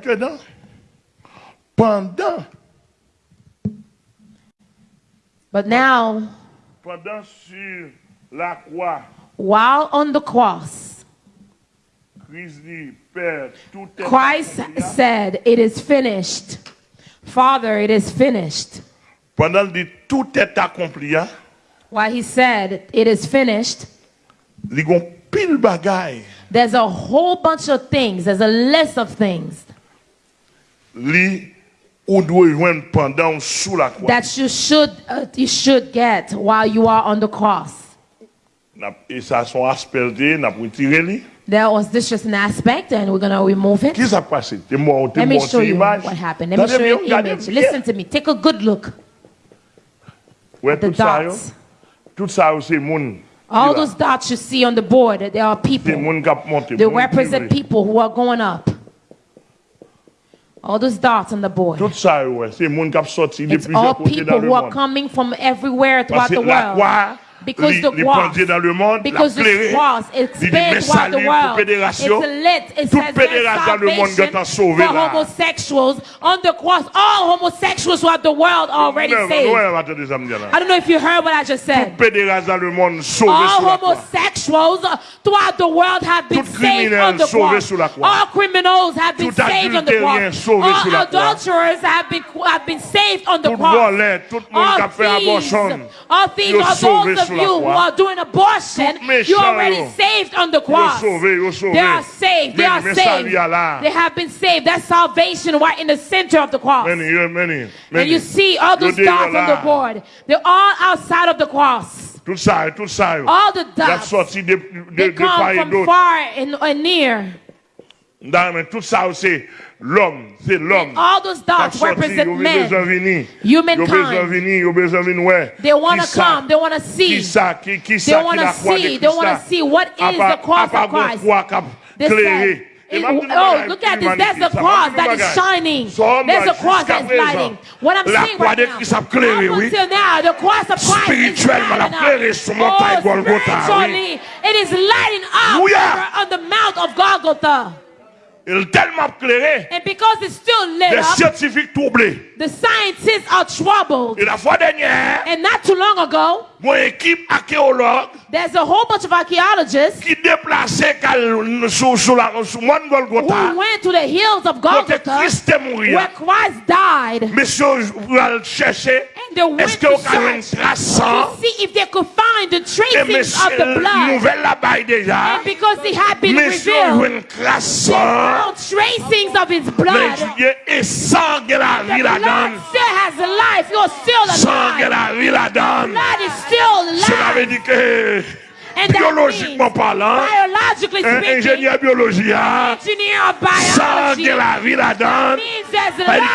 Tu es dans? Pendant, But now, pendant sur la croix, while on the cross, Christ dit, Père, tout est Christ accompli. said, It is finished. Father, it is finished. Pendant dit, tout est accompli, While he said, It is finished, il y a pile bagaille. there's a whole bunch of things, there's a list of things Li ou doit joindre pendant ou la croix. that you should, uh, you should get while you are on the cross. N'a- Et son aspergé, n'a pas li. There was this just an aspect, and we're going to remove it. Qu'est-ce qui s'est passé? T'es Let me show you image. what happened. Let me show you an image. Listen to me. Take a good look. The tout ça, yo. dots. Tout ça, yo, c'est moun. All those dots you see on the board, there are people. moun qui a monté. They represent people who are going up. All those dots on the board. Tout ça, yo, ouais, c'est moun qui a sorti de It's all people who are coming from everywhere throughout the world. Because the cross, dans le monde, because la the clairé, cross li dit, expands mais throughout salut the world. It's lit. It says there's fédération dans le monde salvation qui t'a sauvé for homosexuals. On the cross, all homosexuals throughout the world already saved. ouais, attendez, ça me dit là. I don't know if you heard what I just said. Fédération dans le monde sauvé All sur la croix. homosexuals throughout the world have been saved on the cross. sur la croix. All criminals have been saved on the cross. sauvé sur la All adulterers have been have been saved on the cross. voleur, tout le monde qui a All thieves, all thieves sauvé those of sur la you who are doing abortion. You're already saved on the cross. sauvé, yo sauvé. They are saved. They are saved. salut à là. They have been saved. That's salvation right in the center of the cross. Many, many, And you see all those dots on the board. They're all outside of the cross. Tout ça, tout ça. All the dots. sorti de, de, They come from far and, and near. Dans- mais Tout ça, c'est l'homme. C'est l'homme. All those dots represent besoin men. venir. Humankind. Besoin venir, besoin venir, ouais. They want to come. They want to Qui see. ça? Qui, qui They want to see. They want to see what À is the cross of Christ. They It- oh, look at this. There's a cross that is shining. There's a cross jusqu'à that's lighting. What I'm saying right now. Christ a clairé, up until now, the cross of Christ is lighting up. Oh, spiritually, it is lighting up on the mount of Golgotha. Il est tellement éclairé. And because it's still lit les up, scientifiques troublés. The scientists are troubled. Et la fois dernière, And not too long ago, mon équipe archéologue, there's a whole bunch of archaeologists qui déplaçait sur, sur la sur Mont Golgotha. Who went to the hills of Golgotha, Christ est mourir. where Christ died. Monsieur allez chercher. Est-ce que vous avez une trace to see if they could find the traces of the blood? Nouvelle là-bas déjà. And because it had been Monsieur revealed. Monsieur une trace no tracings of his blood. Le sang la vie la donne. Still has life. You're still alive. Sang la vie la donne. Is still alive. Cela veut dire que biologiquement parlant, speaking, un ingénieur sang de la vie là-dedans,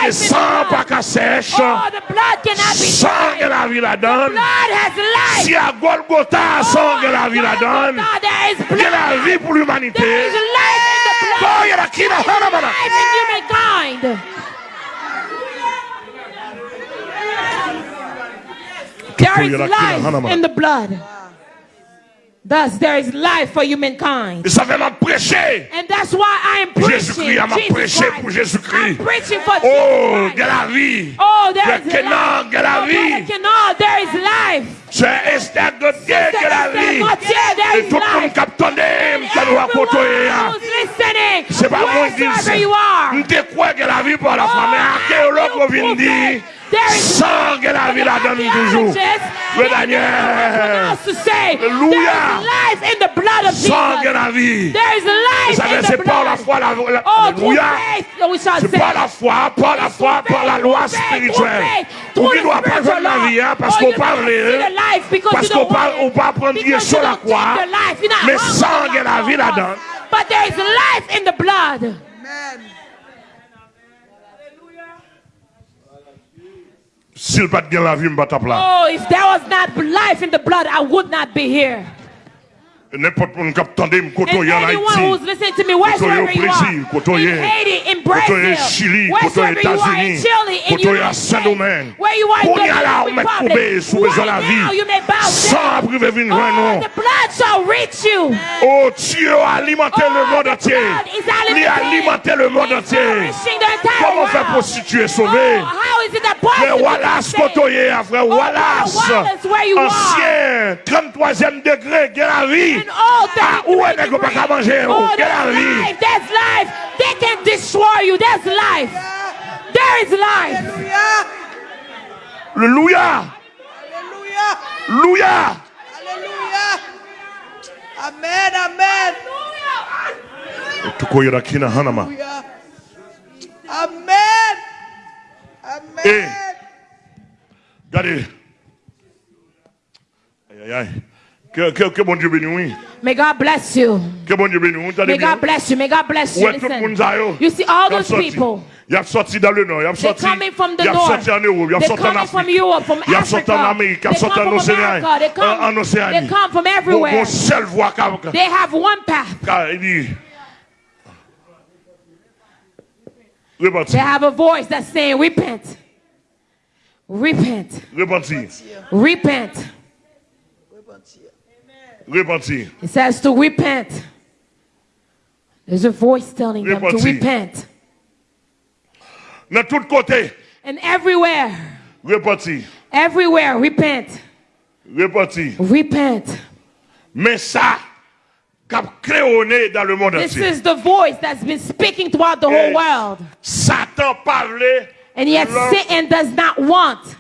que sang pas qu'à sèche, sang de la vie si à Golgotha, sang de la vie là-dedans, il y a la vie pour l'humanité. in humankind. There is life in the blood. Thus there is life for humankind. Et ça fait m'a prêcher. And that's why I am preaching. Jésus-Christ, m'a prêché pour Jésus-Christ. I'm preaching for oh, Jesus Oh, il y a la vie. Oh, there is life. Il y a la oh, vie. there is life. C'est Esther Gauthier qui a la vie. Et tout le monde qui a entendu, qui a raconté. C'est pas mon Dieu. Je crois que la vie pour la femme est archéologue au Vindi. sang que la vie la donne toujours. Le Daniel. Alléluia. Sang que la vie. Vous savez, c'est par la foi, la, alléluia. C'est par la foi, par la foi, par la loi spirituelle. Pour qu'il ne doit pas faire la vie, parce qu'on parle, parce qu'on parle, on Dieu sur la croix. Mais sang que la donne. But there is life in the blood. S'il pas de la vie, je ne pas là. Oh, if there was not life in the blood, I would not be here. N'importe moun kap tande m koto ye an Haiti, koto ye Brazil, koto ye koto ye Chili, koto ye Etats-Unis, koto ye Saint-Domingue. Koun ya la ou met koube soube zan la vi, san apri ve vin jwen nou. Oh, non? oh Diyo alimente le monde atye, li alimente le monde atye. Koman fe prostituye soube? Le Wallace koto ye, afre Wallace, ansyen, 33e degre, gen la vi. Vie. All Ah, things où we est-ce qu'on peut agree. manger? Oh, Quelle la there's vie? life, there's life. They can destroy you. There's life. There is life. Alléluia. Alléluia. Alléluia. Alléluia. Alléluia. Amen. Amen. Tukoyera kina hanama. Alléluia. Amen. Amen. Eh. Regardez. Aïe, aïe, aïe. Que, que, que bon Dieu bénisse. May God bless you. Que bon Dieu bénisse, May. God bless you. May God bless you. Ouais, tout le monde Listen. You see all those people. Y a sorti dans le nord, y a They're sorti. coming from the north. en Europe, y a They're en coming from Afrique. Europe, from Y a en Africa. Amérique, a They come en from Océanie. America. They come- euh, En Océanie. They come from everywhere. bon, seule voix qu'a- qu'a- They have one path. il dit. Repentis, They have a voice that's saying, Repent. Repent. repentis, Repent. Repentis. It says to repent. There's a voice telling them to repent. Tous côtés, And everywhere, repentis, everywhere, repent. repentis. Repent. Mais ça, dans le monde This is the voice that's been speaking throughout the whole world. Satan parlait. And yet Satan does not want.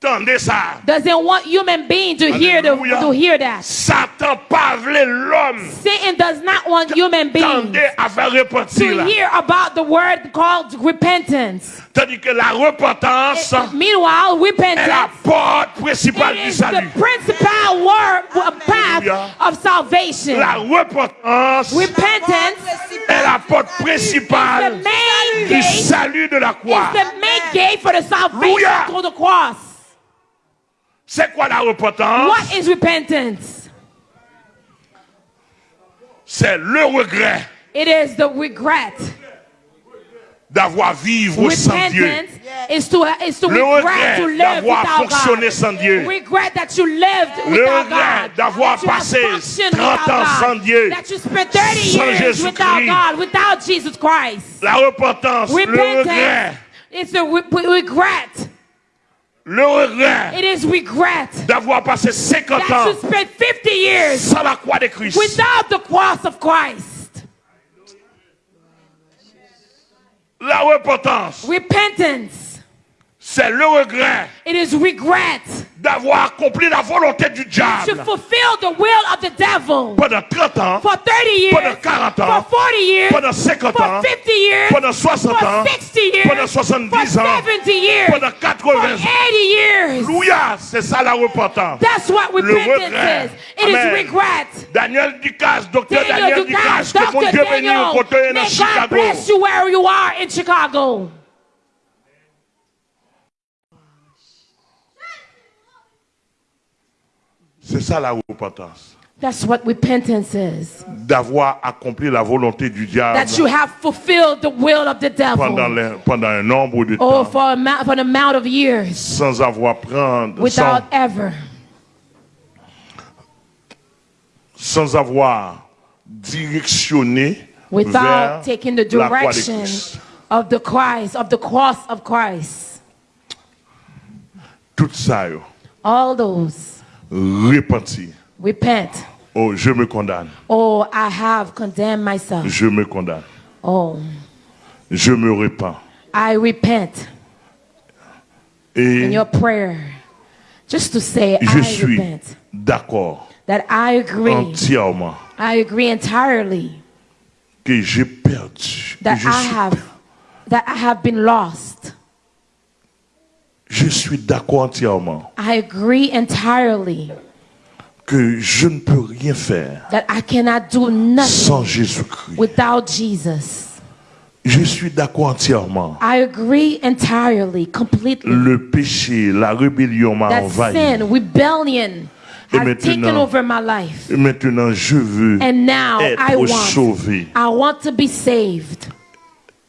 Doesn't want human beings to hear the, to hear that. Satan parlait l'homme. Satan does not want human beings Tendez à faire repentir. to hear about the word called repentance. Tandis que la repentance eh, Meanwhile, est la repentance porte principale it du is the principal word, path of salvation. La repentance Repentance est la porte is the principale main du gate. salut de la Is croix. the main gate for the salvation Alléluia. through the cross. C'est quoi la repentance? What is repentance? C'est le regret It is the regret. d'avoir vivre sans Dieu. Is to, is to Le regret to regret live d'avoir without fonctionné God. sans Dieu. Regret that you lived Le without regret God. d'avoir That you have passé functioned 30 without ans sans Dieu. That you spent 30 Sans years without Jésus-Christ. God, without Jesus Christ. La repentance, le Repentance regret, is a re- regret. Le regret It is regret d'avoir passé 50 that ans you spent 50 years sans la croix de Christ. without the cross of Christ. La repentance, Repentance. C'est le regret It is regret d'avoir accompli la volonté du to diable fulfill the will of the devil pendant 30 ans, for 30 years, pendant 40 ans, for 40 years, pendant 50 for ans, 50 years, pendant 60 ans, for 60 years, pendant 70 for ans, 70 years, pendant for 80 ans. 80 years. C'est ça la repentance. That's what Le repentance regret. is. It is regret. Daniel Ducasse, docteur Daniel Ducasse, que mon. Dieu bénisse au côté dans may God Chicago. bless you where you are in Chicago. C'est ça la repentance. That's what repentance is. D'avoir accompli la volonté du diable That you have fulfilled the will of the pendant, devil. le- pendant un nombre de Oh, temps for, a ma- for an amount of years sans avoir prendre, without sans, ever, sans avoir directionné without vers taking the la direction Christ. of the Christ, of the cross of Christ. Tout ça, yo, All those repenti. repent. Oh, je me condamne. Oh, I have condemned myself. Je me condamne. Oh, Je me repens. I repent in your prayer. Just to say, je I suis repent. d'accord That I agree. entièrement I agree entirely que j'ai perdu. that I have that I have been lost. Je suis d'accord entièrement I agree entirely que je ne peux rien faire that I cannot do sans nothing Jésus-Christ. without Jesus. Je suis d'accord entièrement. I agree entirely, completely. Le péché, la rébellion m'a envahi. sin, rebellion Et taken maintenant- over my life. Et maintenant, je veux And now I être want, sauvé. I want to be saved.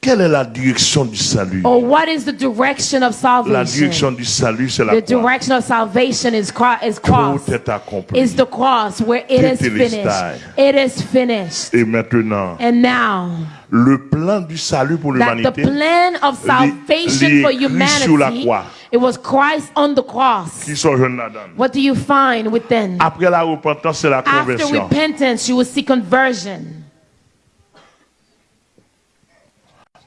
Quelle est la direction du salut Or what is the direction of La salvation? direction du salut, c'est la The croix. direction of salvation is, cro- is cross. Tout est accompli. Is the cross where it is Tetelestai. finished. It is finished. Et maintenant, And now le plan du salut pour that the plan of salvation for Christ sur la humanity, croix. it was Christ on the cross. qui sont jeunes là-dedans. What do you find within? Après la repentance, c'est la After repentance, you will see conversion.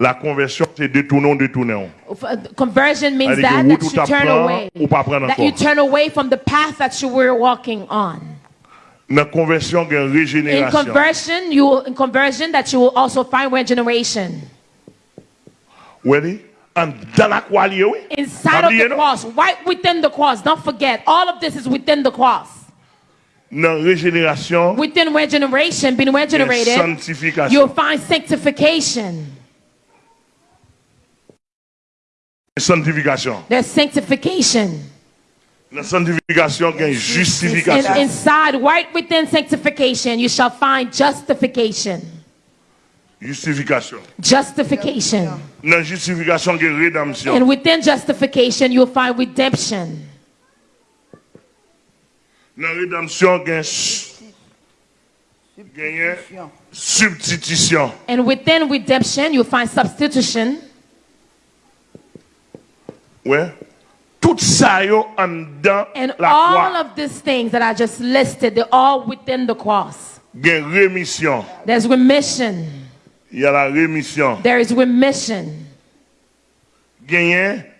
La conversion, c'est détourner, détourner. Uh, Conversion means C'est-à-dire that, that you turn away. ou pas prendre That you turn away from the path that you were walking on. La conversion, il y a une In conversion, you will, in conversion that you will also find regeneration. Oui, en- dans la croix. Inside of the cross, right within the cross. Don't forget, all of this is within the cross. Dans régénération, Within regeneration, being regenerated, you'll find sanctification. Sanctification. There's sanctification. Dans la sanctification, il y a une And justification. inside, right within sanctification, you shall find justification. Justification. Justification. Dans la justification, il y a une rédemption. And within justification, you'll find redemption. Dans la rédemption, il y a su- il y a une substitution. And within redemption, you'll find substitution. Ouais. Tout ça, yo, en dans And la all croix, of these things that I just listed, they're all within the cross. il y a une rémission. There's remission. Il y a la rémission. There is remission.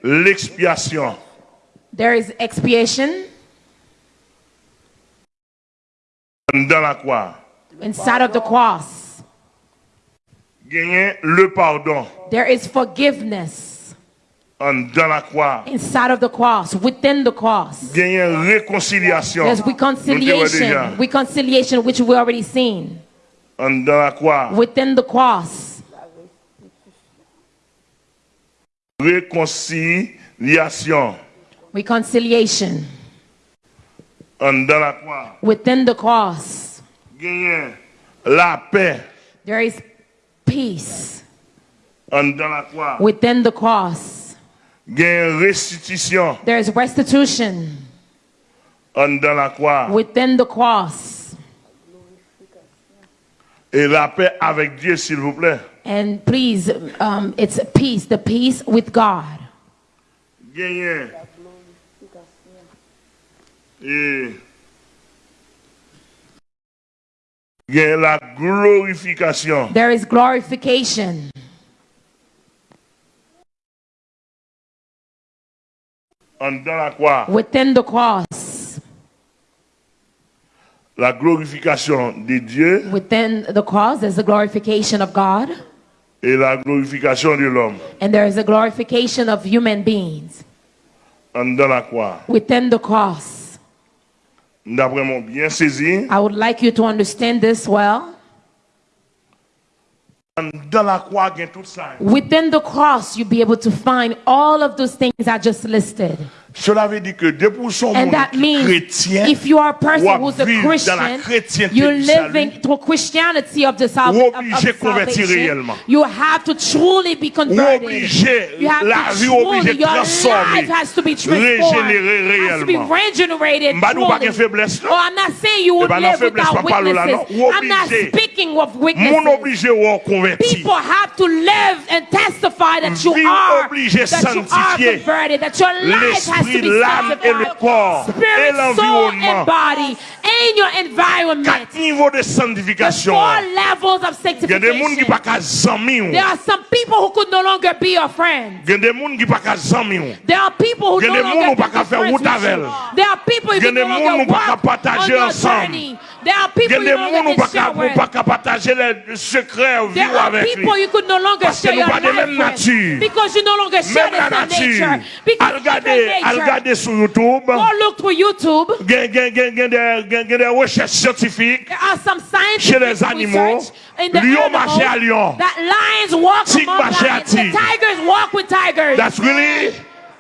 L'expiation. There is expiation Dans la croix. inside of the cross. Le pardon. There is forgiveness En dans la croix. inside of the cross, within the cross. Il y a une réconciliation. There's Nous te voyons déjà. reconciliation. Reconciliation, which we already seen. En dans la croix. Within the cross. Réconciliation. Reconciliation. En dans la croix. Within the cross. La paix. There is peace. En dans la croix, Within the cross, restitution. there is restitution. La croix. Within the cross. Et la paix avec Dieu, s'il vous plaît. And please, um, it's peace, the peace with God. Et la glorification. There is glorification. Dans la croix. Within the cross. La glorification de Dieu Within the cross, there's the glorification of God. et la glorification de l'homme. And there is a glorification of human beings. En dans la croix. Within the cross. D'après mon bien saisi, I would like you to understand this well. en dans la croix, gagne tout ça. Within the cross, you'll be able to find all of those things I just listed. Cela veut dire que pour son And monde that means chrétien, if you are a person who's a vivre dans la Christian, you're living through Christianity of the sal- of, of obligé salvation. You have to truly be converted. You have la to truly, your life has to be transformed, has to be regenerated M'ba nou pa truly. gen faiblesse, non? Oh, I'm not saying you would Eh non, live without witnesses. I'm not speaking of witnesses. obligé ou converti. People have to live and testify that you are, that you are converted, that your life has l'âme et le corps et l'environnement. Quatre niveaux de sanctification. Il y a des gens qui ne pas amis. There are some people who could no longer be your friends. Il y a des gens qui ne sont pas amis. There are people who no longer be your friends. There are people who no longer walk on your journey. There are people you no longer. There are people you could no longer share your life with. Because you no longer share the same nature. Because. Al sur YouTube. Go look through YouTube. Gen, gen, gen, gen des, gen, gen recherches scientifiques. There are some Chez les scientific animaux, in the lion marche à lion. that lions walk Tigre among lions. The tigers walk with tigers. That's really.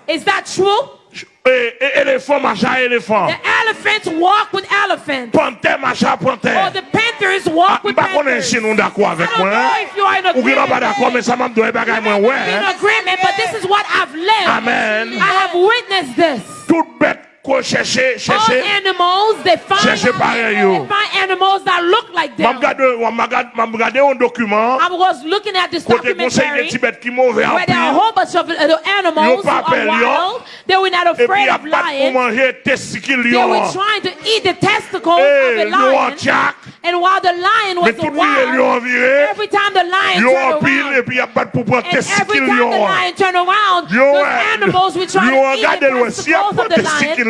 Is that true? E, e, elefant macha elefant. The elephants walk with elephants. Panthère macha panthère. Or the ah, panthers walk ah, with panthers. Mba konen si nou d'akwa avek mwen. I don't know eh? if you are in agreement. Ou gina ba d'akwa men sa mam doye bagay mwen we. You may be in agreement but this is what I've lived. Amen. I have witnessed this. Tout bête All chercher. animals, they find, Cherchez pareil, they find animals that look like them. regardé, m'a regardé, m'a regardé un document. I was looking at this Côté conseil des documentary petits bêtes qui mauvais en where there are a whole bunch of animals who are pas peur, yo. wild. They were not afraid il y a of lions. They were trying to eat the testicles Eh, of lion en lion. And while the lion was wild, every time the lion turned around, puis il y a pas pour prendre and every time the lion. turned around, those animals were trying to eat the le s'il y a testicles of the lion.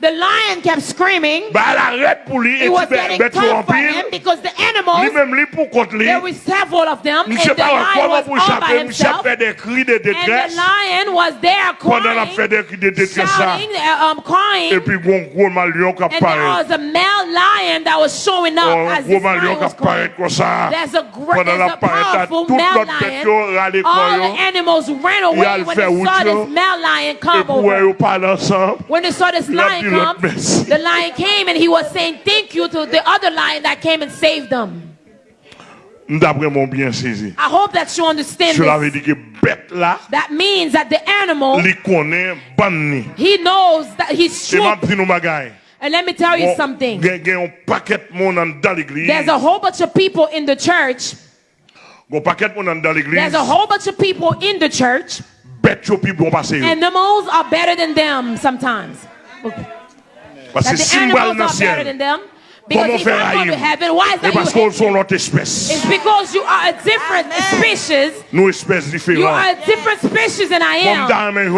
the lion vient- sat on his butt so that they cannot get, they cannot reach his testicles. Lion après les, The lion kept screaming. bah elle arrête pour lui. Et It was getting bête tough for him because the animals, Lui-même, lui pour contre lui. there were several of them, and the lion was all by himself. fait des cris de And the lion was there Pendant la fait crying, des cris de détresse ça. shouting, uh, um, crying. Et puis gros gros mal lion qui And there was a male lion that was showing up Un as this lion was crying. comme ça. There's a great, Pendant there's a powerful male l'autre bête yo lion. All the animals ran away when they saw this male lion come over. yo parle ensemble. When they saw this lion dit l'autre come, merci. the lion came and he was saying thank you to the other lion that came and saved them. D'après mon bien saisi. I hope that you understand Cela veut this. dire que bête là, That means that the animal, il connaît ban he knows that he's Et true. m'a dit nous bagaille. And let me tell you something. Gen gen un paquet monde en- dans l'église. There's a whole bunch of people in the church. Un paquet monde en- dans l'église. There's a whole bunch of people in the church. Bête yo pi bon passer. Animals are better than them sometimes. Parce That que the si m'bral animals dans are better ciel. than them. Comment faire haïr Et parce qu'on sont l'autre espèce. It's because you are a different species. Nous espèces différentes. You are a different species than I am.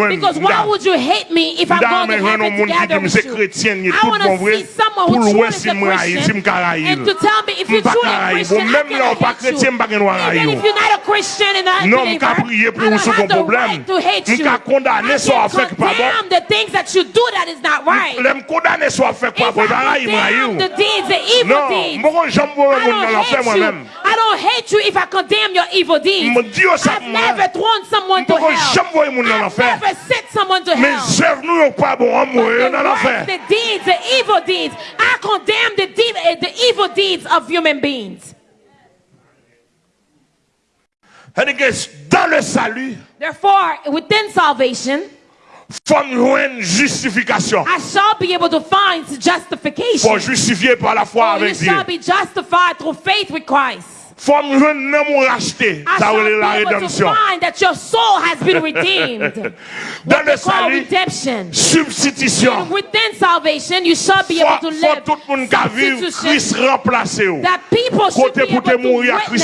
Because why would you hate me if I'm going to heaven together with you? I want to see someone who truly is a Christian and to tell me if you're truly a Christian, I can hate you. Even if you're not a Christian and not a believer, I don't have the right to hate you. I can condemn the things that you do that is not right. If I condemn the deeds the evil deeds. I don't hate you. I don't hate you if I condemn your evil deeds. I've never thrown someone to hell. I've never sent someone to hell. But the, the deeds, the evil deeds, I condemn the, de- eh, the evil deeds of human beings. Dans le salut, Therefore, within salvation, justification. I shall be able to find justification. Pour justifier par la foi For avec you Dieu. shall be justified through faith with Christ. Fom jwen nan moun rachete. I shall be able to find that your soul has been redeemed. Dans le salut, substitution. Within salvation, you shall be able to live. Fom tout moun ka viv, Christ remplase ou. That people should be able to witness.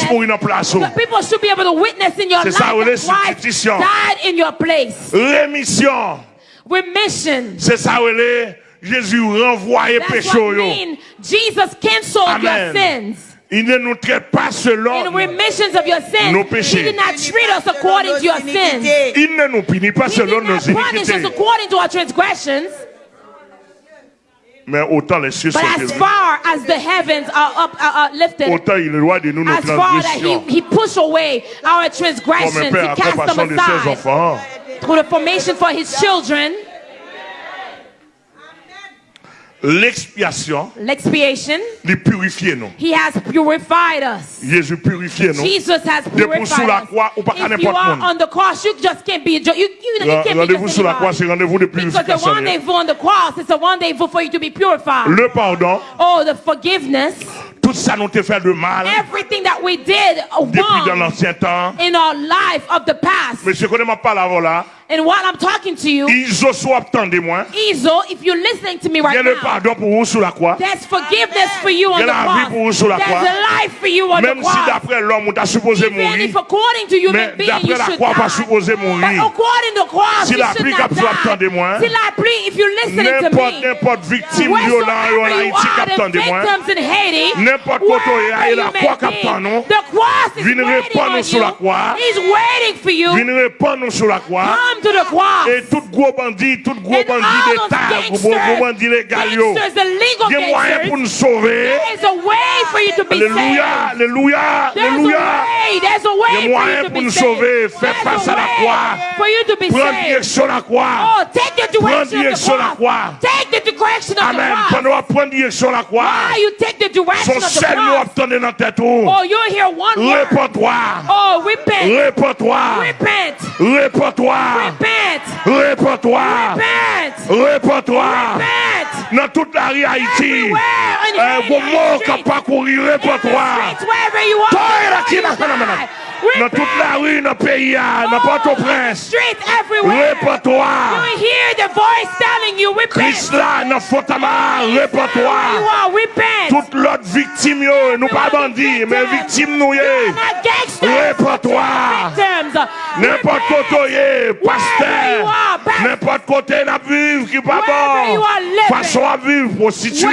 That people should be able to witness in your life. That Christ died in your place. Remission. Remission. C'est ça ou Jésus renvoyé pécho yo. That's what mean Jesus cancelled your sins. Il ne nous traite pas selon. In remissions of your sins, Nos péchés. He did not treat us according to your sins. Il ne nous punit pas He selon did nos not punish us iniquités. according to our transgressions. Mais autant les cieux sont But as élevés, far as the heavens are up, are, are lifted, autant il est loin de nous nos as far that he, he pushed away our Comme un transgressions, père he à cast them de ses aside enfants. through the formation for his children, L'expiation, l'expiation. les purifier nous. He has purified us. Jésus purifié nous. Jesus has Depuis sous la purified croix, us. ou pas qu'à If you n'importe are on the cross, you just can't be. You, you, you can't be Rendez-vous sur la croix, c'est rendez-vous de Because the purification. rendezvous on the cross is a rendezvous for you to be purified. Le pardon, Oh, the forgiveness, tout ça nous te fait de mal everything that we did depuis dans wrong l'ancien temps. in our life of the past. Mais je connais ma parole là. And while I'm talking to you, Ils ont soit attendez-moi. Izo, if you're listening to me Il y a right now, pardon pour vous sur la croix. there's forgiveness for you Il y on a the vie pour vous sur la cross. croix. There's a life for you on the Même si cross. d'après l'homme, on t'a supposé Even mourir. if according to human being, you la should croix, die. supposé But mourir. according to cross, Si you la should not die. attendez-moi. Si la pluie, if you're listening to me, n'importe victime en Haïti the attendez-moi. N'importe tu es, wherever la croix nous. the cross is waiting on sur la you. He's waiting for you. Sur la croix. Come them to the. Et tout gros bandit, tout gros bandit d'État, gros bandit légal, il y a moyen pour nous sauver. Alléluia, alléluia, alléluia. Il y a moyen pour nous sauver. Faites face à la croix. Prends direction la croix. Prends direction la croix. Amen. Pendant qu'on prend direction la croix, son seul nous obtenait dans tête. Réponds-toi. Réponds-toi. Réponds-toi. Repète. Repends-toi. Repète. Repends-toi. Repète. Dans toute la rue Haïti. Vos mots qui pas courir, repends-toi. Toi, la qui n'a pas la menace. Dans toute la rue, dans le pays, dans Port-au-Prince. Répertoire. Christ là, dans Fotama, répertoire. Toute l'autre victime, nous pas bandits, mais victime nous. Répertoire. N'importe côté, pasteur. N'importe côté, nous vivons qui pas bon. Façon à vivre, prostituée.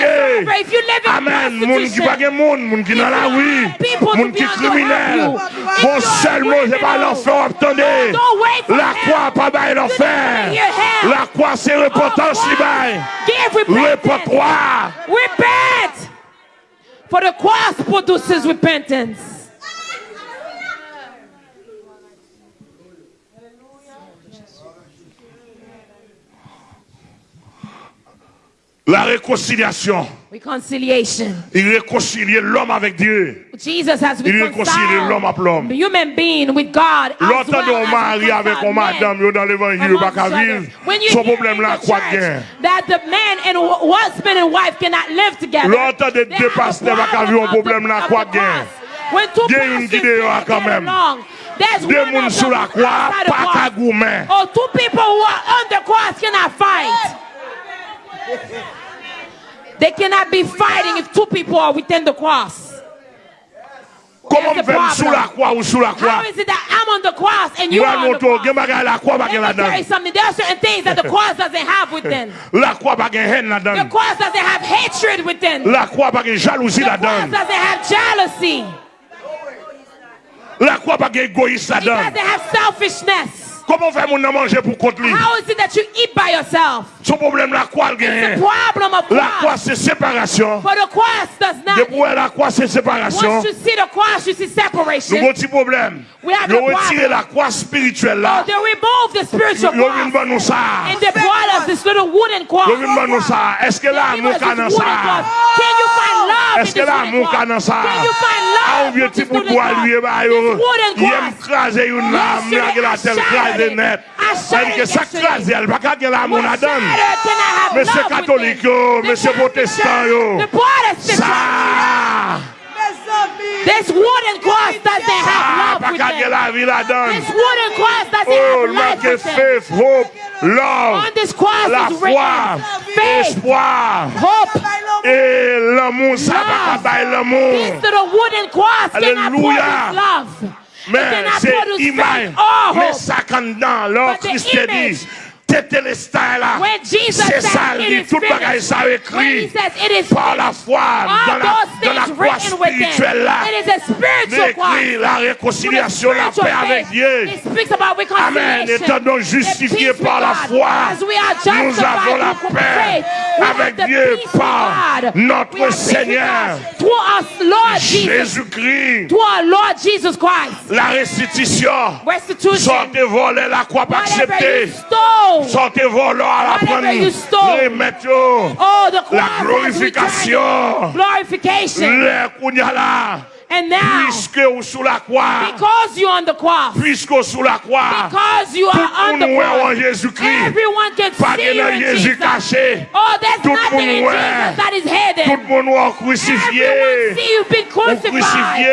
Amen. Moun qui pas moun, moun qui dans la rue. Moun qui criminel. Non seulement c'est pas l'enfer, attendez. La croix pas bail l'enfer. La croix c'est repentance qui bail. Repentance. Repent. For the cross produces repentance. La réconciliation. Reconciliation. Il réconcilie l'homme avec Dieu. Jesus has Il réconcilie l'homme avec l'homme. the human being with God Longtemps well mari avec reconciled un madame yo dans l'évangile amongst pas vivre. Son problème là quoi gain. that the man and husband and wife cannot live together. Longtemps de deux pasteurs pas vivre un problème là quoi gain. When two une pastors get along, there's one of them outside the cross. Oh, two people who are on the cross cannot fight. They cannot be fighting if two people are within the cross. Comment me sous la croix ou sous la croix? How is it that I'm on the cross and you are on the cross? Let me tell you something. There are certain things that the cross doesn't have within. La croix pas haine là-dedans. The cross doesn't have hatred within. La croix pas jalousie là-dedans. The cross doesn't have jealousy. La croix pas égoïsme là-dedans. It doesn't have selfishness. Comment faire mon manger pour contre lui? How is it that you eat by yourself? Son problème la croix le gagne. problem of La croix c'est séparation. For the cross does not. Depuis la croix c'est séparation. Once you see the cross you see separation. Nous avons un petit problème. We have Yo retirer la croix spirituelle là. Oh, they remove the spiritual cross. Yo vinn nous ça. And they brought us this little wooden cross. Yo vinn nous ça. Est-ce que là mon canon ça? Can you find love Est-ce que là mon canon ça? Can you find love? Ah, vieux petit bout de bois lui ba yo. Il aime craser une lame, la tête craser. krasé net. Elle que ça crasé, elle va gagner la mon adam. Monsieur catholique, monsieur protestant, ça. This wooden cross doesn't have love with it. This wooden cross doesn't oh, have life with faith, them. hope, love. On this cross la is written faith, espoir, hope, et l'amour. Ça va pas l'amour. This little wooden cross cannot pour this love. Mais c'est image, mais ça quand dans leur Christ dit, Tétélestin là, c'est ça, il dit tout bagaille ça écrit par la foi dans la, dans la croix spirituelle là. Écrit la réconciliation, la paix avec Dieu. Amen. Étant donc justifiés par la foi, nous avons la paix avec Dieu par notre Seigneur. Jésus-Christ. La restitution, sortez voler la croix acceptée. Sortez vos lois à la Remettez la glorification. Les Kounyala. And now, puisque sous la croix, because you're on the cross, puisque sous la croix, because you are on the cross, everyone can see you in Jesus. Caché. Oh, there's nothing in Jesus that is hidden. Tout le monde crucifié. Everyone see you been crucified.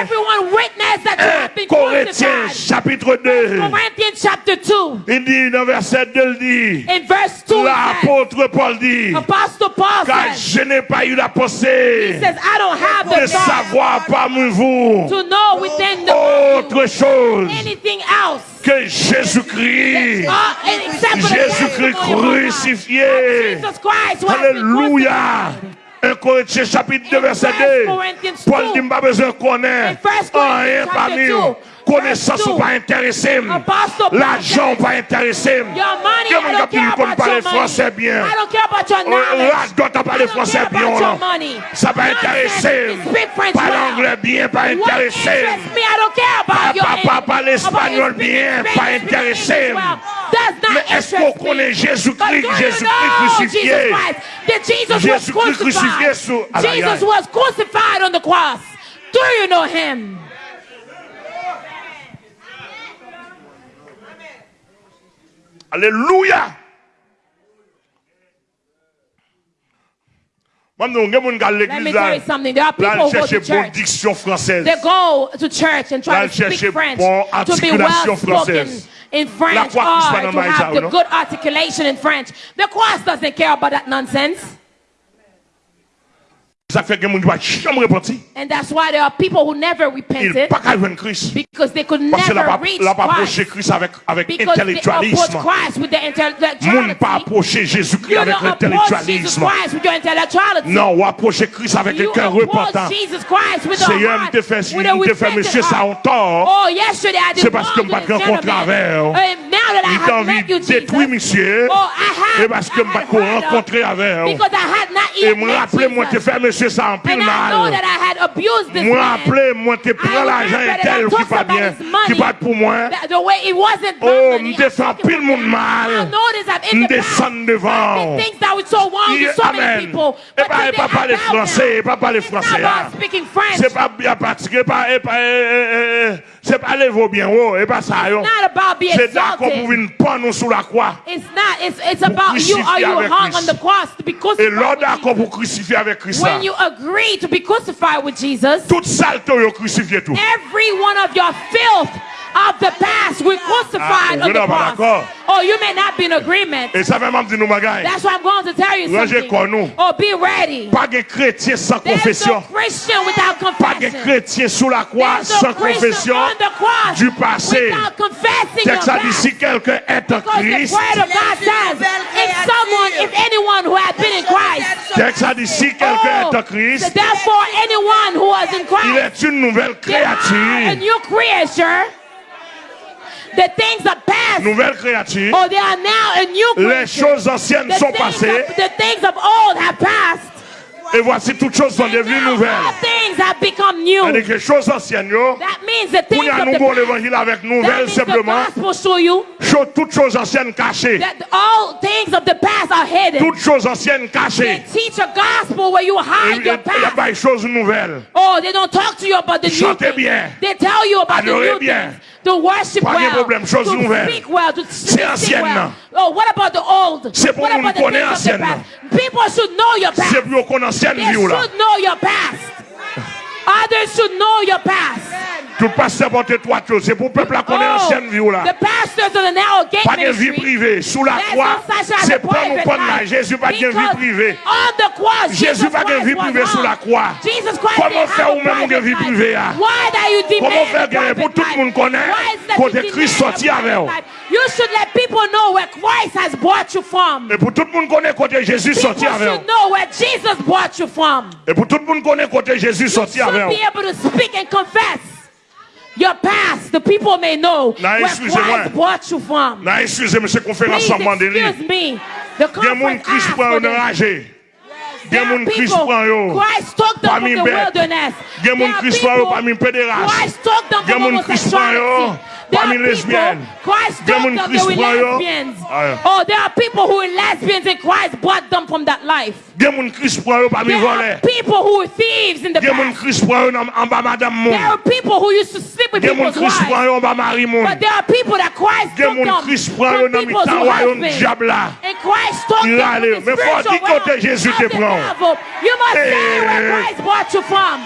Everyone witness that you have been Corinthiens chapitre 2. Corinthians chapter 2. Il dit dans verset 2, il dit. In verse 2, l'apôtre Paul dit. Apostle Paul car says, je n'ai pas eu la pensée. He says, I don't have the de savoir parmi vous to know within the autre chose anything else que Jésus-Christ. Uh, Jésus-Christ crucifié. Alléluia. 1 Corinthiens chapitre 2 verset 2. Paul dit, pas besoin de connaître rien parmi vous. Connaissance ou pas intéressé. L'argent pas intéressé. Quel monde qui connaît pas le français bien. Là, doit parler français bien. Ça va intéresser. Pas l'anglais bien, pas intéressé. Pas parler espagnol bien, pas intéressé. Mais est-ce qu'on connaît Jésus-Christ, Jésus-Christ crucifié? Jésus-Christ crucifié sur Jesus was crucified on the cross. Do you know him? Alléluia. Let me tell you something. There are people who go to church. They go to church and try to speak French to be well spoken in French or to have the good articulation in French. The cross doesn't care about that nonsense. Ça fait que les gens jamais repenti. And that's why there are people who never repented. Ils pas joindre Christ. Because they could never reach Christ. Parce pas approché Christ avec avec intellectualisme. Christ with their intellectuality. Moun pas approché Jésus-Christ avec l'intellectualisme. Non, ou approché Christ avec le cœur repentant. Seigneur, me te fait, me te fait monsieur ça en tort. Oh, yesterday I did. C'est parce que me pas rencontré avec. Amen. Il t'a envie de détruire monsieur. Et parce que je pas rencontré avec. Et me rappeler moi te faire monsieur ça en pile mal. Moi appelé, moi te prends l'argent tel qui pas bien, qui pas pour moi. Oh, me pile monde mal. Me descend devant. Amen. Et pas, et pas parler français, et pas parler français. C'est pas bien pratiqué, pas, Se pa levo bien ou, e pa sa yo. Se da kon pou vin pon nou sou la kwa. Pou krisifi avek Christ. E lor da kon pou krisifi avek Christa. Tout salto yo krisifi etou. Every one of your filth of the past we ah, crucified ah, on the cross. Oh, you may not be in agreement. That's why I'm going to tell you something. Oh, be ready. There's no Christian without confession. There's no Christian sous la croix sans confession du passé. Texte a dit si quelqu'un est en oh, Christ. If someone, if anyone who has been in Christ. Texte a dit si quelqu'un est en Christ. Therefore, anyone who was in Christ. Il est une nouvelle créature. A new creature. The things are past. Nouvelle créature. Oh, they are now a new creature. Les choses anciennes the sont passées. Of, the things of old have passed. Et voici toutes choses sont devenues nouvelles. Il y a des choses anciennes. Pour y a nouveau l'évangile avec nouvelles simplement. Toutes choses anciennes cachées. Toutes choses anciennes cachées. Il y a des choses nouvelles. Chantez bien. Adorez bien. Pas de problème, choses nouvelles. C'est ancienne. Oh, what about the old? C'est pour nous connaître l'ancienne. People should know your past. C'est pour connaître l'ancienne vie là. They should know your past. Others should know your past. Tout pasteur porte trois choses. C'est pour le peuple à connaître oh, ancienne vie là. Gate pas de vie privée. Sous la croix, c'est pas nous prendre là. Jésus pas de vie privée. On the cross, Jésus pas de vie privée sous la croix. Christ Comment faire ou même de vie privée you Comment faire pour tout le monde connaît? Côté Christ sorti avec You should let people know where Christ has brought you from. Et pour tout le monde connaît côté Jésus sorti avec should know where Jesus brought you from. Et pour tout le monde connaît côté Jésus sorti avec Be able to speak and confess. Your past, the people may know where Christ brought you from. Non, excusez-moi, c'est conférence sans. Excuse me. The conference asked for this. There are people. Christ took them from the wilderness. There are people. Christ took them from homosexuality. There are people. Christ took them. They were lesbians. Oh, there are people who were lesbians and Christ brought them from that life. There are people who were thieves in the past. There are people who used to sleep with people's wives. But there are people that Christ took them from people's husbands. And Christ took them from the spiritual realm. You must say where Christ brought you from.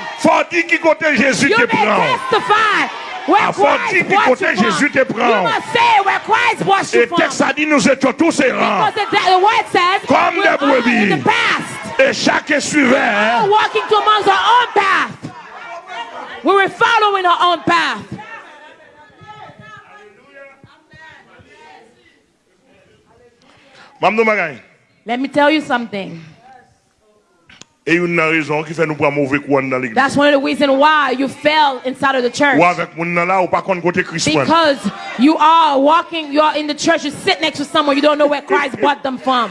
Dire qui côté Jésus te prend. testify where Christ brought you Jésus te prend. You must say where Christ brought you from. Et texte a dit nous étions tous errants. Because the, word says comme des brebis. In the past. Et chacun suivait. All walking to amongst our own path. We were following our own path. Let me tell you something. Et une raison qui fait nous prendre mauvais courant dans l'église. That's one of the reasons why you fell inside of the church. Ou avec moun là ou pas côté Christ. Because you are walking, you are in the church, you sit next to someone, you don't know where Christ brought them from.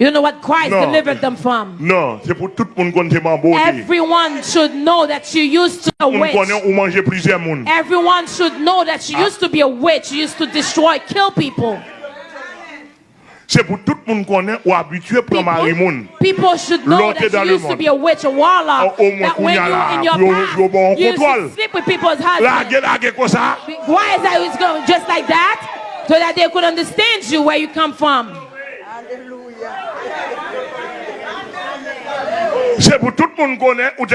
You don't know what Christ no. delivered them from. Non, c'est pour tout monde Everyone should know that you used to be a witch. Everyone should know that you used to be a witch. You used to destroy, kill people. C'est pour tout le monde connaît ou habitué pour marier. People should know that you used to be a witch, a warlock. Au moins when you in your past, you used to sleep with people's husbands. Why is that it's going just like that? So that they could understand you where you come from. C'est pour tout le monde connaît ou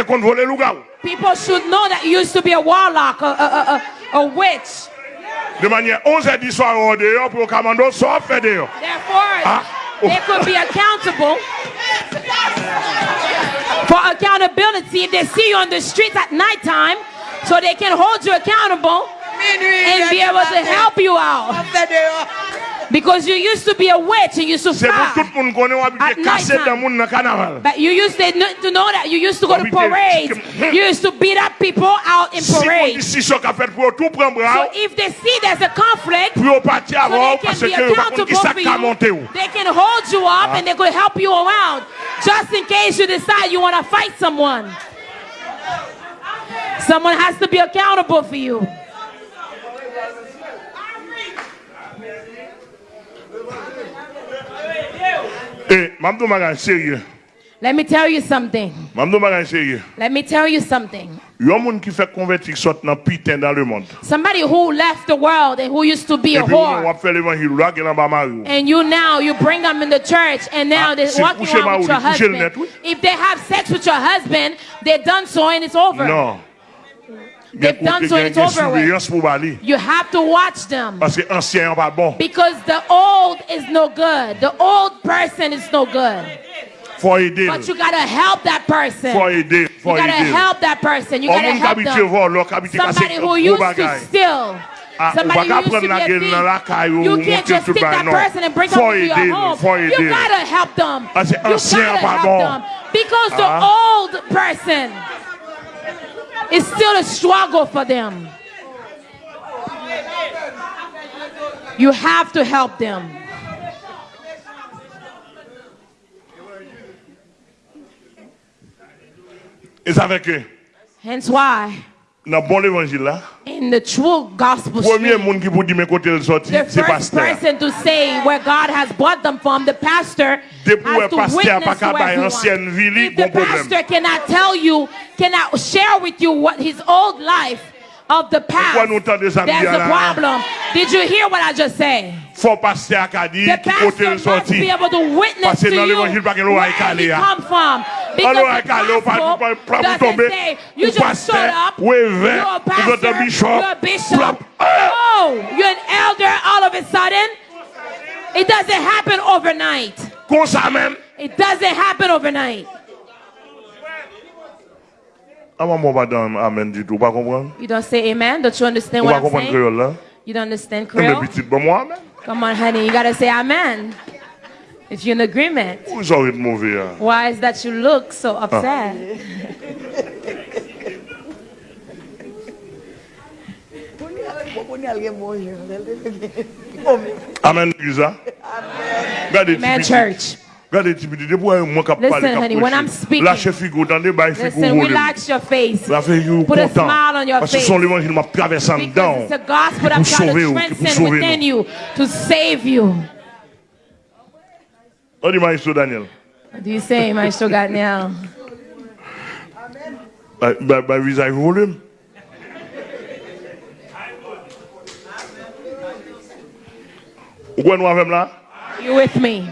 People should know that you used to be a warlock, a, a, a, a witch. De manière 11 à 10 soirs au dehors pour commando soit fait dehors. Therefore, ah. they could be accountable for accountability if they see you on the streets at nighttime so they can hold you accountable and be able to help you out. Because you used to be a witch and you used to fly at nighttime. But you used to, to know that you used to go to parades. You used to beat up people out in parades. So if they see there's a conflict, so they can be accountable for you. They can hold you up and they could help you around just in case you decide you want to fight someone. Someone has to be accountable for you. Eh, sérieux. Let me tell you something. Let me tell you something. qui fait convertir sort dans pitin dans le monde. Somebody who left the world and who used to be a whore. And you now you bring them in the church and now ah, they're walking around with your husband. If they have sex with your husband, they're done so and it's over. Non. They've done so it's over with. You have to watch them. Parce que ancien pas bon. Because the old is no good. The old person is no good. But you gotta help that person. Faut aider. Faut you gotta help that person. You gotta help them. Somebody who used to steal. Ah, Somebody who used to be a thief. You can't just stick that person and bring them to your home. You gotta help them. Ah, you gotta help them. Because the ah. old person is still a struggle for them. You have to help them. Ça fait que. Hence why. Dans bon évangile là. In the true gospel Premier monde qui pour dire mais côté le sorti, c'est pasteur. The first person to say where God has brought them from, the pastor has to witness to everyone. If the pastor cannot tell you, cannot share with you what his old life of the past, there's a problem. Did you hear what I just said? Faut passer à Kadi qui côté le sorti. Parce que dans l'évangile pas que l'eau a calé. Because the gospel doesn't say you just showed up, you're a pastor, you're a bishop, oh, you're an elder all of a sudden. It doesn't happen overnight. It doesn't happen overnight. You don't say amen? Don't you understand what I'm saying? You don't understand Creole? Come on, honey, you gotta say amen. If you're in agreement. Why is that you look so upset? Amen, Amen, church. Listen, honey, when I'm speaking, listen, relax your face. Put a smile on your face. Because it's the gospel I'm trying to transcend within you to save you. What do Maestro Daniel? What do you say, Maestro Daniel? By, by, by visage volume. You with me?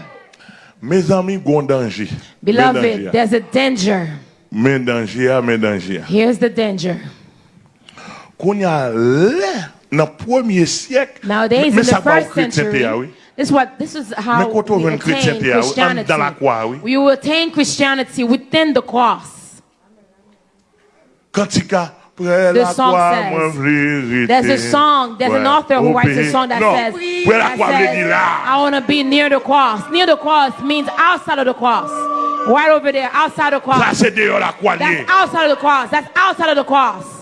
Mes amis, gon danger. Beloved, there's a danger. Men danger, men danger. Here's the danger. Konya le, premier siècle. Nowadays, in the first century, this is what this is how we attain Christianity. We will attain Christianity within the cross. The song says, there's a song, there's an author who writes a song that says, that says I want to be near the cross. Near the cross means outside of the cross. Right over there, outside of the cross. That's outside of the cross. That's outside of the cross.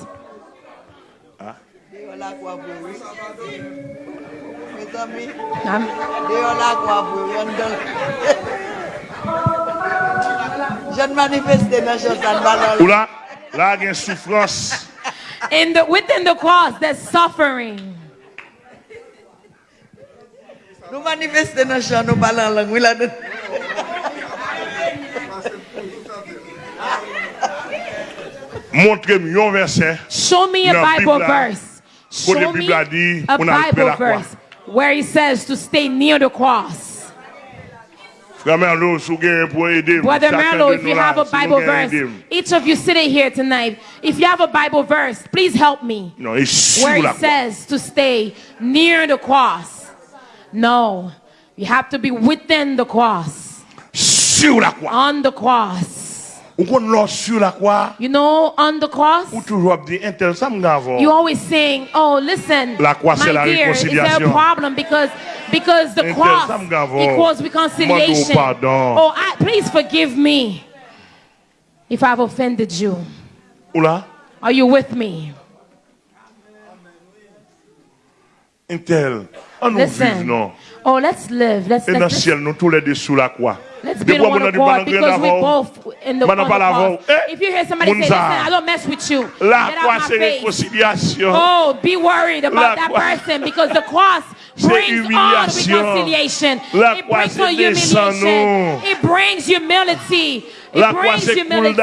Oula, là, il y a souffrance. In the, within the cross, there's suffering. Nous manifester dans champ, nous parlons en langue. là. Montre-moi un verset. Show me a Bible verse. Show me a Bible verse where he says to stay near the cross. Brother Merlo, if you have a Bible verse, each of you sitting here tonight, if you have a Bible verse, please help me. Where it says to stay near the cross. No, you have to be within the cross. On the cross. You know, on the cross, you always saying, oh, listen, my dear, is there a problem? Because, because the cross equals reconciliation. Oh, I, please forgive me if I've offended you. Are you with me? Listen. Oh, let's live. Let's, let's, let's, Let's be one accord because we both in the one accord. If you hear somebody say, listen, I don't mess with you. Get out my face. Oh, be worried about that person because the cross brings on reconciliation. It brings on humiliation. It brings humility. It brings humility.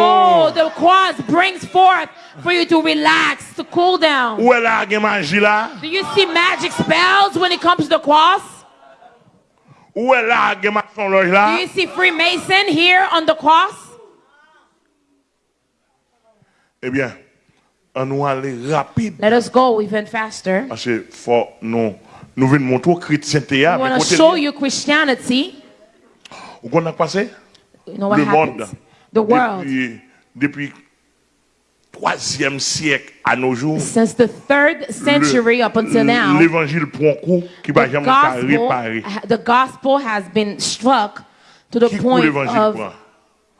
Oh, the cross brings forth for you to relax, to cool down. Do you see magic spells when it comes to the cross? Où est là, maçon loge là? Do you see Freemason here on the cross? Eh bien, on nous aller rapide. Let us go even faster. Parce que faut nous nous venons montrer chrétienté à mais côté. show you Christianity. Où qu'on a passé? You know what le happens? monde. The world. Depuis, depuis troisième siècle à nos jours, Since the third century up until now, l'évangile prend coup qui va jamais réparer. the gospel has been struck to the Qui coup point l'évangile of prend?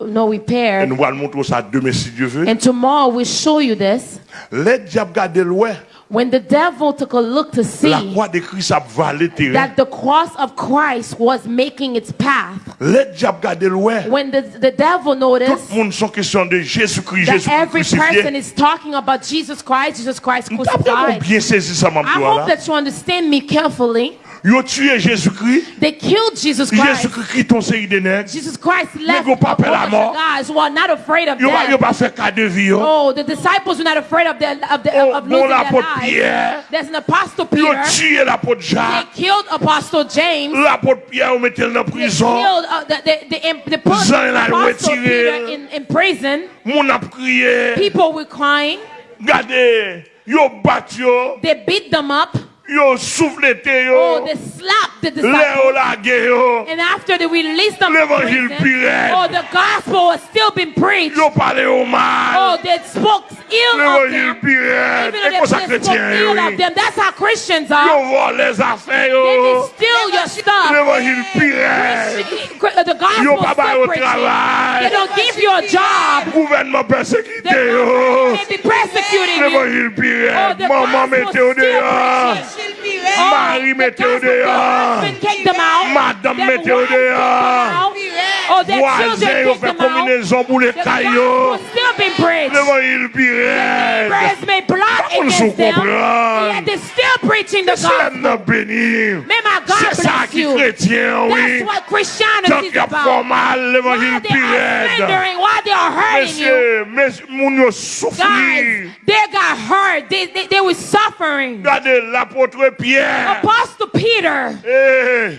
no Et repair. nous allons montrer ça demain si Dieu veut. And tomorrow we'll show you this. Les diables gardent l'ouest. When the devil took a look to La see croix de Christ a valé that the cross of Christ was making its path, Les diables gardent loin. when the, the devil noticed le monde sont question de Jésus-Christ, that Jésus-Christ every person is talking about Jesus Christ, Jesus Christ crucified. bien saisi ça, I hope that you understand me carefully. Ont tué Jésus-Christ. They killed Jesus Christ. Jésus-Christ qui ton série de nègres. Jesus Christ left go pas peur la mort. guys who are not afraid of death. pas fait cas de vie. Oh, the disciples were not afraid of, their, of, the, Oh, of bon, losing their lives. Pierre. There's an apostle Peter. tué l'apôtre They killed Apostle James. L'apôtre Pierre, on mettait dans la They killed, uh, they, they, they put Jean, Apostle. Peter in, in prison. Mon a crié. People were crying. Regardez. Yo bat yo. They beat them up. Yo souffleté Oh, they slapped the Léo disciples. la yo. And after they released them from L'évangile prison, pirate. oh, the gospel was still being preached. Yo parlé au mal. Oh, they spoke ill of L'évangile them. pirate. Even though comme ça they spoke ill yo. of them. That's how Christians Yo are. vole les affaires They yo. can steal your stuff. L'évangile pirate. The gospel Yo is pas bail still au preaching. travail. They don't give you a job. Gouvernement The persécuté government yo. may be persecuting you. L'évangile pirate. Oh, the Maman gospel mettez au still dehors. preaching. Marie, mettez-le dehors. Madame, mettez-le dehors. Voisin, vous faites combinaison pour les cailloux. Devant il pirate. Comme je comprends. C'est un béni. C'est ça qui est chrétien, oui. Tant qu'il y a formal, devant il pirate. Monsieur, monsieur, mon souffrir. Hurt. They, they, they were suffering. Regardez l'apôtre Pierre. Apostle Peter, Eh,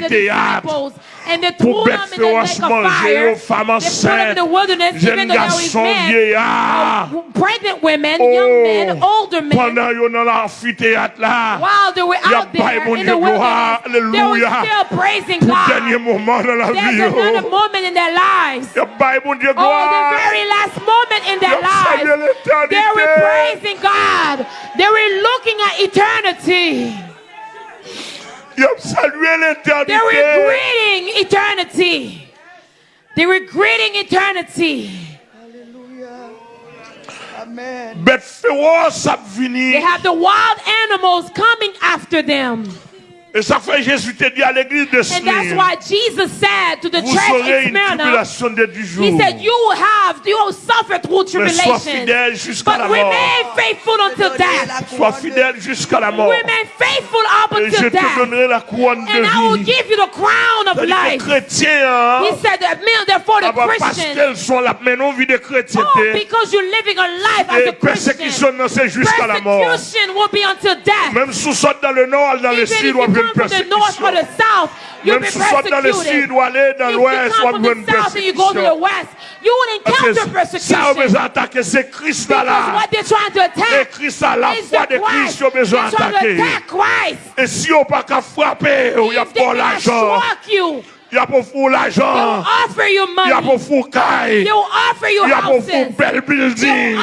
dans up the l'amphithéâtre. disciples and they Pour threw them bête in the lake of manger fire. femmes They put them in enceintes, the wilderness, even jeunes garçons, men, vieillards. Uh, pregnant women, young oh, men, older men. Oh, Pendant yo dans l'amphithéâtre là. While they were Y a out there pas mon in Dieu, the gloire, wilderness, they were alléluia. still praising Pour God. dernier moment dans la vie oh. another yo. moment in their lives. Y a pas mon Dieu Oh, the gloire. very last moment in their lives. l'éternité. They were praising God. They were looking at eternity. Y a salué They were greeting eternity. They were greeting eternity. Alléluia. Amen. Bête féroce a They venu. have the wild animals coming after them. Et ça fait Jésus te dit à l'église de And that's Smyrne. why Jesus said to the Vous church aurez in une Smyrna, tribulation de dix jours. He said, You will have, you will suffer through Mais sois tribulation. fidèle jusqu'à But la mort. remain faithful until death. Sois fidèle jusqu'à la mort. Remain faithful up Et je until te donnerai la couronne And I will de vie. give you the crown of life. chrétien, hein, He said that meal therefore ah the bah, parce qu'elles sont là, mais non, vie de Oh, because you're living a life as a Christian. persécution, non, c'est jusqu'à la mort. Persecution will be until death. Même sortez dans le nord, dans le sud, you on va come from the north or the south, you'll be persecuted. If you come from the south and you go to the west, you will encounter persecution. Because what they're trying to attack is the Christ. They're trying to attack Christ. If they cannot struck you, Ya pou fou l'ajan Ya pou fou kay Ya pou fou bel building.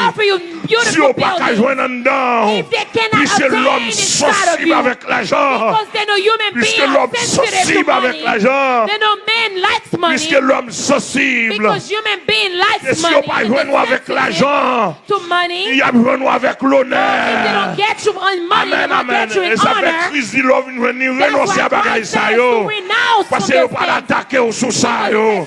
si on pas qu'à joindre en dedans, puisque l'homme sensible avec l'argent, puisque l'homme sensible avec l'argent, puisque l'homme sensible, et si on pas joindre avec l'argent, il y a joindre avec l'honneur. Amen, amen. Et ça fait crise de l'homme venir renoncer à bagaille ça yo, parce qu'ils n'ont pas l'attaquer au sous ça yo.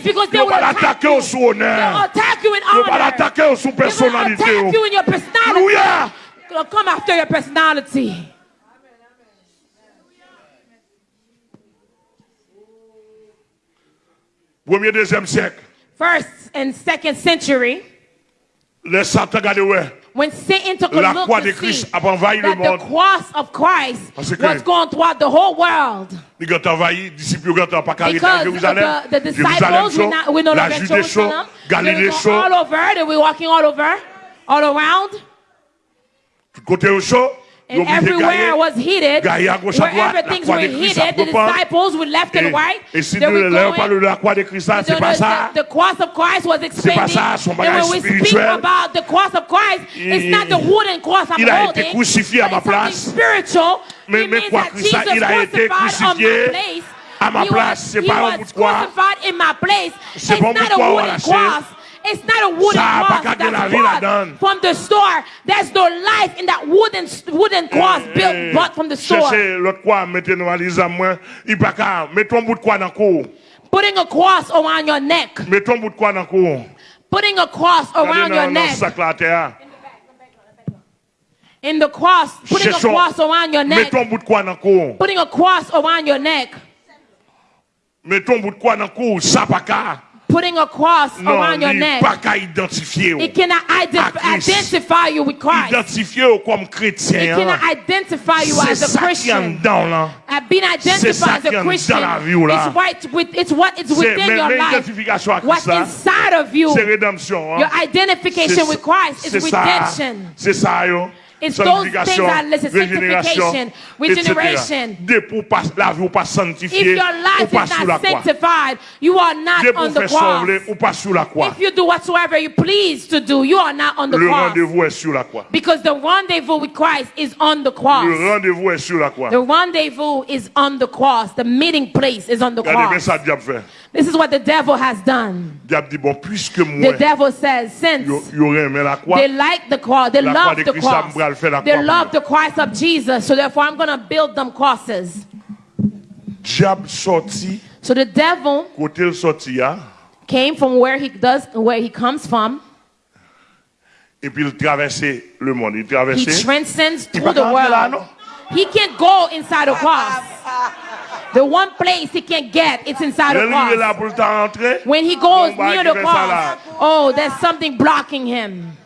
Ils n'ont pas l'attaquer au sous honneur. Ils n'ont pas l'attaquer au sous personne. Attack you in your personality. Alléluia. Gonna come after your personality. Premier, deuxième siècle. First and second century. Les Satan regardez ouais. When Satan took a La look croix to de see Christ a envahi le the monde. cross of Christ Parce que- was going throughout the whole world. Il a envahi, disciples ont pas carré à Jérusalem. the, the disciples were not, la Judée chaud. Galilée chaud, all over. They were walking all over, all around. tout côté au chaud. And everywhere was heated. Gaillé à gauche Wherever things were heated, the disciples were left and right. Et si nous were là, going- parle de la croix de Christ, the, c'est pas ça. the, the cross of Christ was son and when we speak about the cross of Christ, it's not the wooden cross I'm holding. été crucifié à but it's something spiritual. Mais- mais means quoi, that Christ Jesus il a été crucifié my place. à ma He place, was- c'est pas un bout de croix. crucified in my place. C'est It's pas un bout not de a croix wooden cross. It's not a wooden Ça a pas cross that's vie bought from the store. There's no life in that wooden wooden cross built bought from the store. Cherchez l'autre croix, mettez-nous à l'isam, moi. Il pas qu'à, mettons un bout de croix dans le cou. Putting a cross around your neck. Mettons un bout de croix dans le cou. Putting a cross around your dans- dans le neck. sac là, à terre. In the cross, putting a cross around your neck. Mettons un bout de croix dans. Putting a cross around your neck. Mettons bout de croix dans le cou. Ça pas qu'à. Putting a cross Non, around your neck. pas qu'à identifier. It cannot ident- À Christ. identify you with Christ. Identifier comme It cannot identify you as a ça qui est en Christian. dedans, being identified as a Christian vie, right with it's what is within your life. What's inside of you, your identification with Christ is redemption. Ça. It's those things that listen, sanctification, regeneration. Dès pour pas, la vie ou pas If your life is not sanctified, you are not on the cross. sembler, ou pas sous la croix. If you do whatsoever you please to do, you are not on the cross. rendez-vous est sur la croix. Because the rendezvous with Christ is on the cross. Le rendez-vous est sur la croix. The rendezvous is on the cross. The meeting place is on the cross. Ça, diable fait. This is what the devil has done. Dit, bon, puisque The moi, devil says, since aurait la croix, they like the cross, they love the cross, ça me fait la they love the Christ of Jesus, so therefore I'm going to build them crosses. sorti, So the devil sorti, hein, came from where he does, where he comes from. et puis il traversait le monde. Il He transcends through the rentrer là, world. He can't go inside the cross. The one place he can get, it's inside the est arrivé là cross. pour le temps rentrer. When he goes near the cross, oh, there's something blocking him.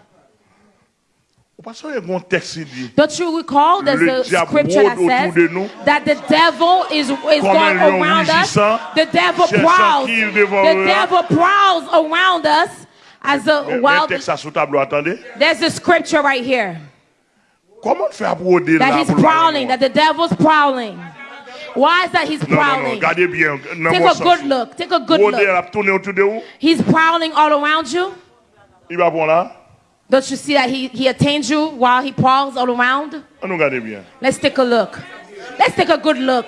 Parce qu'il y a un texte qui dit, Don't you recall there's Le a scripture that rôde autour de nous. says that the devil is, is going around us? The devil prowls. The devil prowls around us as a wild. texte à sous tableau, attendez. There's a scripture right here Comment on fait à broder that he's prowling, that the devil's prowling. Why is that he's Non, non, non, prowling? regardez bien. dans Take a sens. good look. Take a good Broder, look. elle a tourné autour de où He's prowling all around you. Il va bon là. Don't you see that he, he attains you while he prowls all around? On nous regarde bien. Let's take a look. Let's take a good look.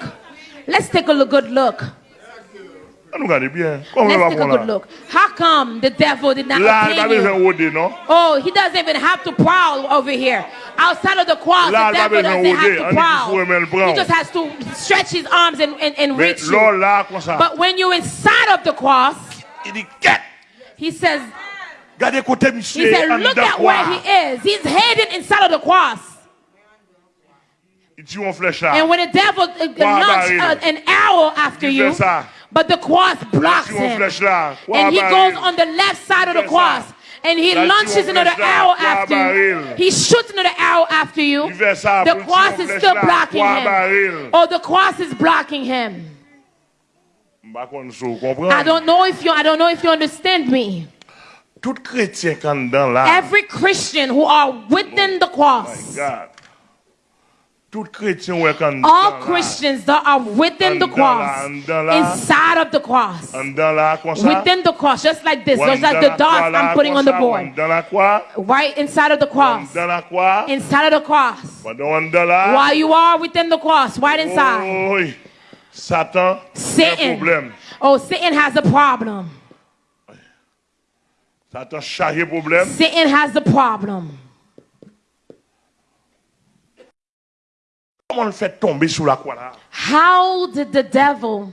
Let's take a good look. On nous regarde bien. Comment il Let's take a good look. How come the devil did not Là, il va attain besoin you? Oh, he doesn't even have to prowl over here. Outside of the cross, Là, the devil doesn't have to On dit qu'il faut prowl. He just has to stretch his arms and, and, and reach you. là. But when you're inside of the cross, Il dit, qu'est he says, he said, look at where he is. He's hidden inside of the cross. Il tire en flèche là. And when the devil uh, launched uh, an arrow after you. But the cross blocks him. flèche là. Croix and he goes on the left side of the cross and he launches another arrow after you. He shoots another arrow after you. Il fait ça The cross is still blocking him. Oh, the cross is blocking him. Par contre, vous I don't know if you I don't know if you understand me. Tout chrétien quand dedans là. Every Christian who are within the cross, God. Tout chrétien ouais quand dedans all. Christians that are within the cross, là, en dedans là. inside of the cross, within the cross, just like this, just like the dots I'm putting on the board. en dedans la croix. Right inside of the cross. dedans la croix. Inside of the cross. Pendant en dedans là. While you are within the cross, right inside. Satan. Satan. Oh, Satan has a problem. Satan chargé problème. Satan has a problem. Comment le fait tomber sous la croix là? How did the devil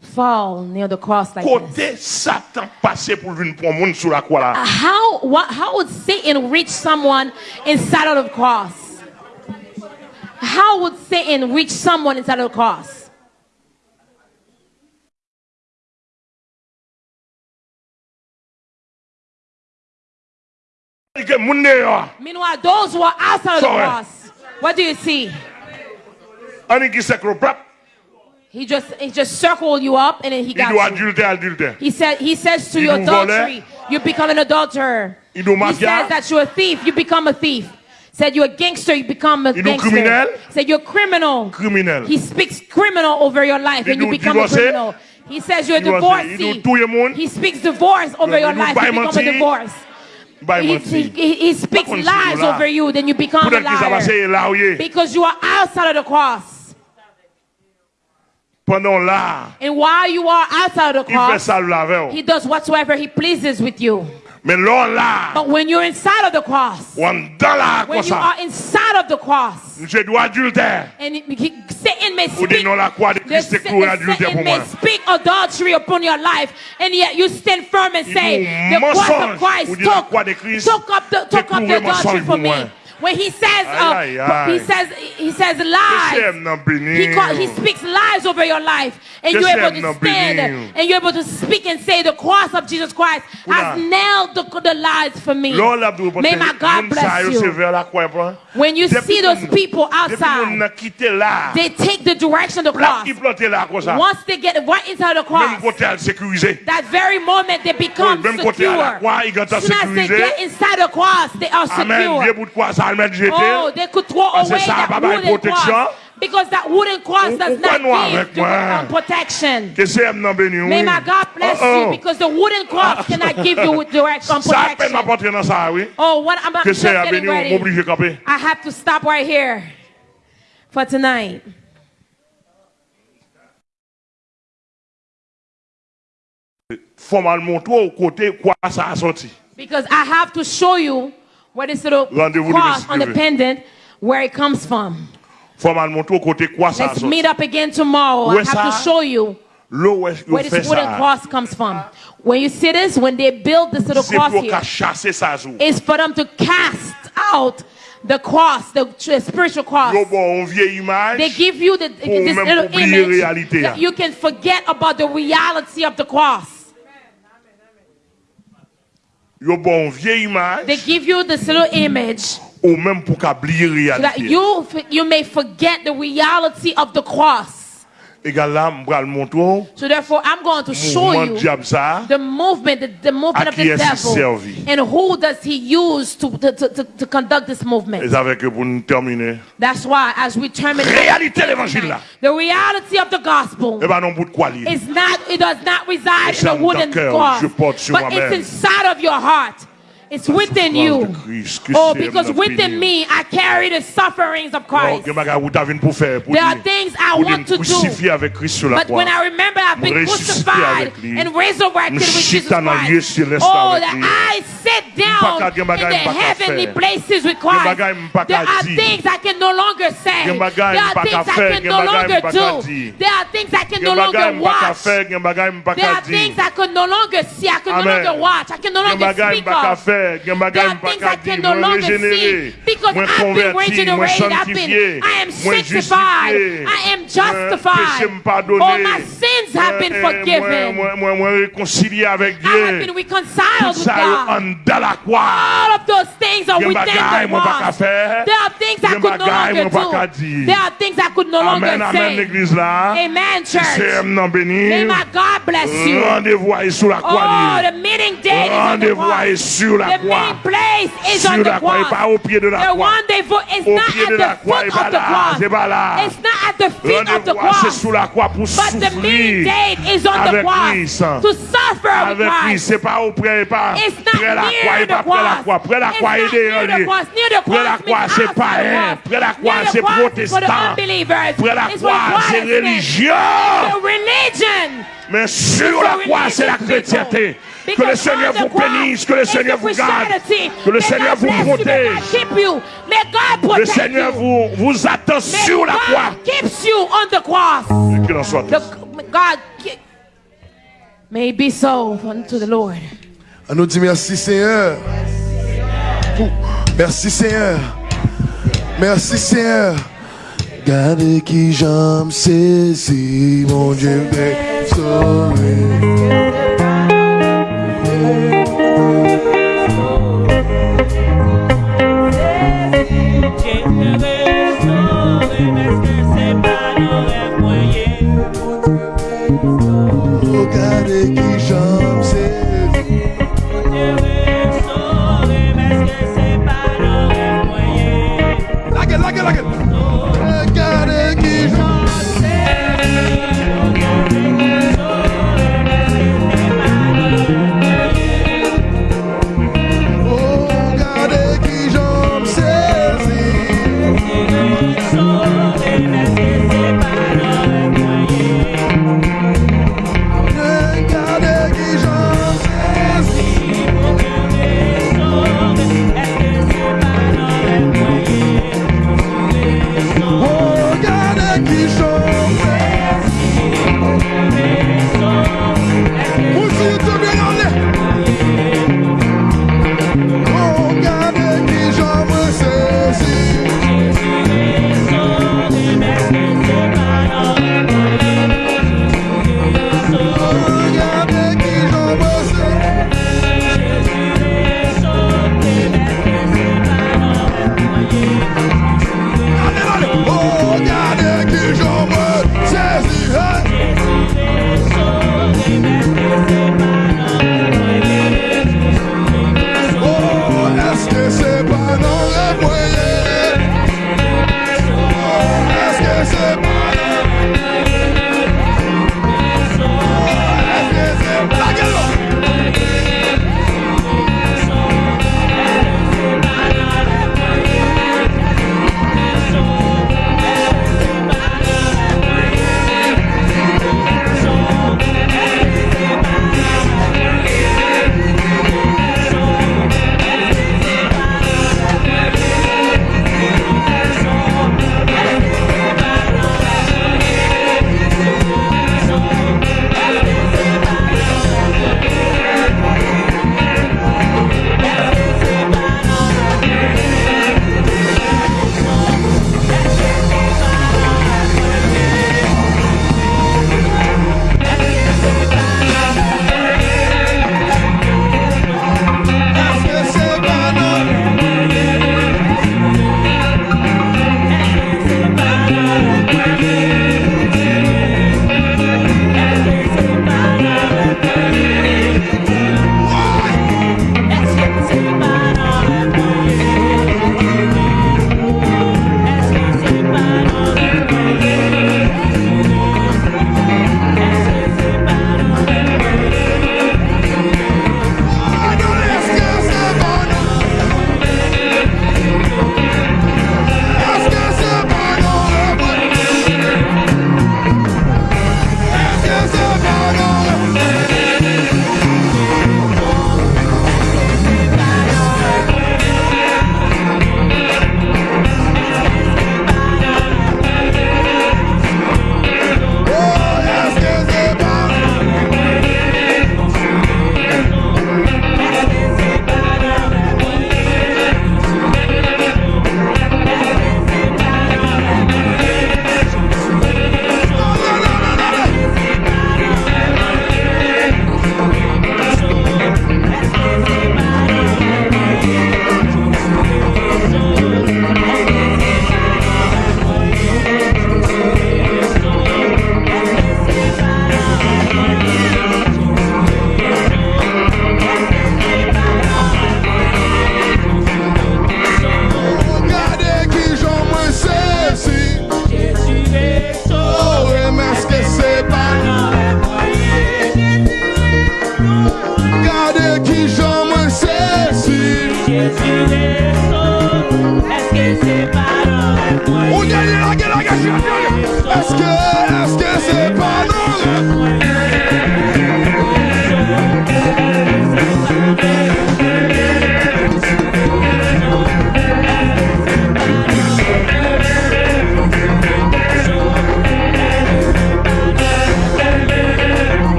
fall near the cross like this. Satan passé pour venir prendre monde sur la croix là. Uh, how what, how would Satan reach someone inside of the cross? How would Satan reach someone inside of the cross? Meanwhile, those who are outside of the cross, what do you see? He just he just circled you up and then he got you. He said he says to you adultery, you become an adulterer. He says that you're a thief, you become a thief. Said you're a gangster, you become a gangster. Said you're a criminal. Criminal. He speaks criminal over your life and you become a criminal. He says you're a divorcee. He speaks divorce over your life, you become a divorce. He, he, he, speaks lies over you, then you become a liar. Because you are outside of the cross. And while you are outside of the cross, he does whatsoever he pleases with you. But when you're inside of the cross, when you are inside of the cross, and Satan may speak, the, Satan may speak adultery upon your life, and yet you stand firm and say, the cross of Christ took, took up the, took up the adultery for me. When he says, uh, he says, he says lies. He, call, he speaks lies over your life, and you're able to stand and you're able to speak and say, the cross of Jesus Christ has nailed the, the lies for me. May my God bless you. When you see those people outside, they take the direction of the cross. Once they get right inside the cross, that very moment they become secure. As soon as they get inside the cross, they are secure. Oh, they could throw away that wooden cross. Because that wooden cross does not give protection. May my God bless you because the wooden cross cannot give you direct um, protection. Oh, what I'm, I'm just getting ready. I have to stop right here for tonight. Because I have to show you where this little cross on the pendant, where it comes from. Let's meet up again tomorrow. I have to show you where this wooden cross comes from. When you see this, when they build this little cross here, it's for them to cast out the cross, the spiritual cross. They give you the, this little image that you can forget about the reality of the cross. They give you this little image. Ou même pour qu'oublier so that you, you may forget the reality of the cross. So therefore, I'm going to show you the movement, the, the movement of the devil, and who does he use to, to, to, to conduct this movement. That's why, as we terminate, the reality of the gospel is not, it does not reside in a wooden cross, but it's inside of your heart. It's within you. Oh, because within me, I carry the sufferings of Christ. There are things I want to do. But when I remember I've been crucified and resurrected with Jesus Christ, oh, that I sit down in the heavenly places with Christ. There are things I can no longer say. There are things I can no longer do. There are things I can no longer watch. There are things I can no longer see. I can no longer watch. I can no longer speak of there are things I can no longer see because I've been regenerated, I've been, I am sanctified, I am justified. All my sins have been forgiven. I have been reconciled with God. All of those things are within the cross. There are things I could no longer do. There are things I could no longer say. Amen, church. May my God bless you. Oh, the meeting date is on the cross. la croix. Sur la croix pas au pied de la croix. Au pied la croix et pas là. C'est pas. Rendez-vous, c'est sous la croix pour souffrir. Avec pas la croix pas près la croix. La croix. Près la croix, c'est. Près la croix, c'est protestant. Près la croix, c'est religion. Mais sur la croix, c'est la chrétienté. Que le Seigneur vous bénisse, que le Seigneur vous garde, que le Seigneur vous protège. Le Seigneur vous, vous attend sur la croix. Keeps you on the cross. God, may be so unto the Lord. On nous dit merci Seigneur. Merci Seigneur. Merci Seigneur. Gardez qui mon Dieu.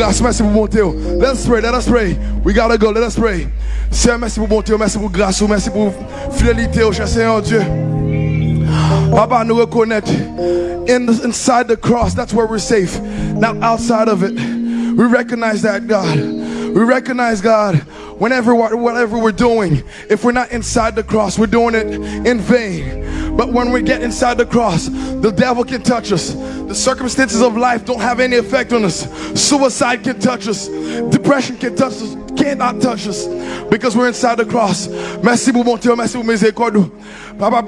Grâce, merci pour bonté. Let's pray, let us pray. We gotta go, let us pray. Seigneur, merci pour bonté, merci pour grâce, merci pour fidélité, cher Seigneur Dieu. Papa, nous reconnaître in inside the cross, that's where we're safe, not outside of it. We recognize that, God. We recognize, God, whenever whatever we're doing, if we're not inside the cross, we're doing it in vain. But when we get inside the cross, the devil can touch us. The circumstances of life don't have any effect on us. Suicide can touch us. Depression can touch us. Cannot touch us because we're inside the cross. Merci pour mon Dieu, merci pour miséricorde. Papa,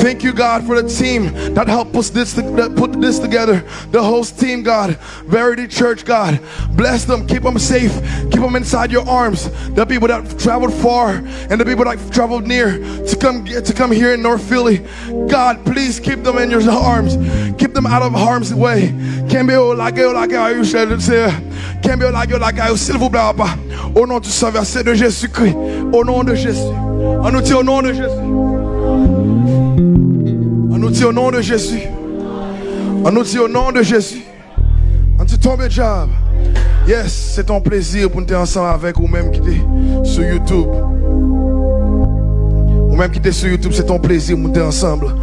Thank you, God, for the team that helped us this that put this together. The host team, God, Verity Church, God, bless them, keep them safe, keep them inside your arms. The people that traveled far and the people that traveled near to come to come here in North Philly, God, please keep them in your arms, keep them out of harm's way. Can't be like like you. Can't be like like Papa. Au nom du verset de Jésus-Christ, au nom de Jésus. On nous dit au nom de Jésus. On nous dit au nom de Jésus. On nous dit au nom de Jésus. On dit tombe job. Yes, c'est ton plaisir pour nous être ensemble avec ou même qui est sur YouTube. Ou même qui est sur YouTube, c'est ton plaisir pour nous être ensemble.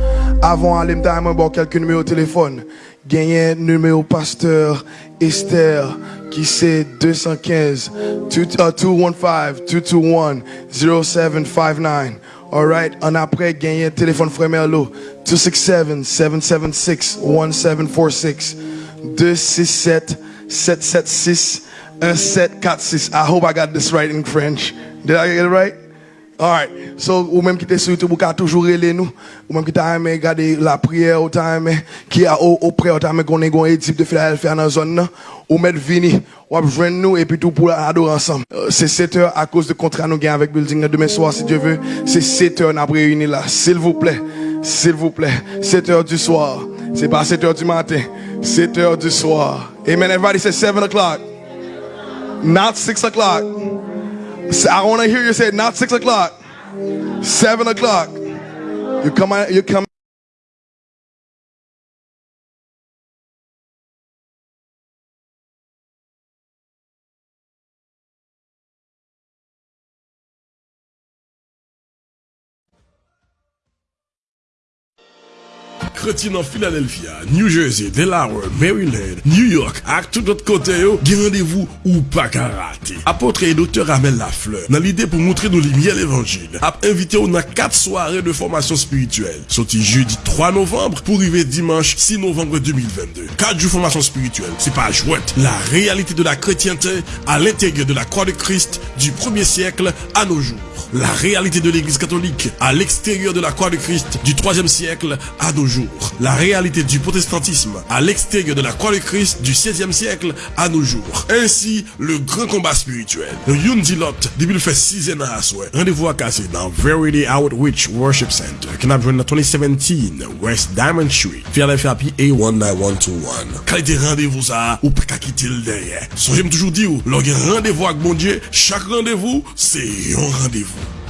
Avant d'aller me quelques numéros de téléphone. Gagner numéro pasteur Esther qui c'est 215 215-221-0759. Alright, en après, gagné téléphone Frémère Lo 267-776-1746. 267-776-1746. I hope I got this right in French. Did I get it right? Alright, so ou menm ki te sou YouTube ou ka toujou rele nou Ou menm ki ta ame gade la priye ou ta ame Ki a ou, ou pre ou ta ame konen gwen etip de Filadelfia nan zon nan ou mettre vini, ou joindre nous, et puis tout pour adorer ensemble. Euh, c'est 7 heures à cause de contrat nous gagnons avec Building demain soir, si Dieu veut, c'est 7 heures nous réunis là, s'il vous plaît, s'il vous plaît, 7 heures du soir, c'est pas 7 heures du matin, 7 heures du soir. Amen, everybody say 7 o'clock, not 6 o'clock. I want to hear you say not six o'clock, seven o'clock. You come you come. Mercredi nan Philadelphia, New Jersey, Delaware, Maryland, New York ak tout lot kote yo, gen randevou ou pa karate. Apotre et doktor Amel Lafleur nan lide pou moutre nou li miel evanjil. Ap invite 4 soare de formation spirituelle. Soti jeudi 3 novembre pour rive dimanche 6 novembre 2022. 4 jou formasyon spirituel, se pa jwet. La réalité de la chrétienté à l'intérieur de la croix de Christ du 1er siècle à nos jours. La réalité de l'église catholique à l'extérieur de la croix de Christ du 3e siècle à nos jours la réalité du protestantisme à l'extérieur de la croix de Christ du 16e siècle à nos jours. Ainsi, le grand combat spirituel. Le Yundilot, depuis le fait 6 ans à souhait. Rendez-vous à casser dans Verity Outreach Worship Center, qui n'a de 2017 West Diamond Street, Philadelphia PA 19121. Qualité rendez-vous ça, ou pas quitter le derrière. Songez-moi toujours dire, lors rendez-vous avec mon Dieu, chaque rendez-vous, c'est un rendez-vous.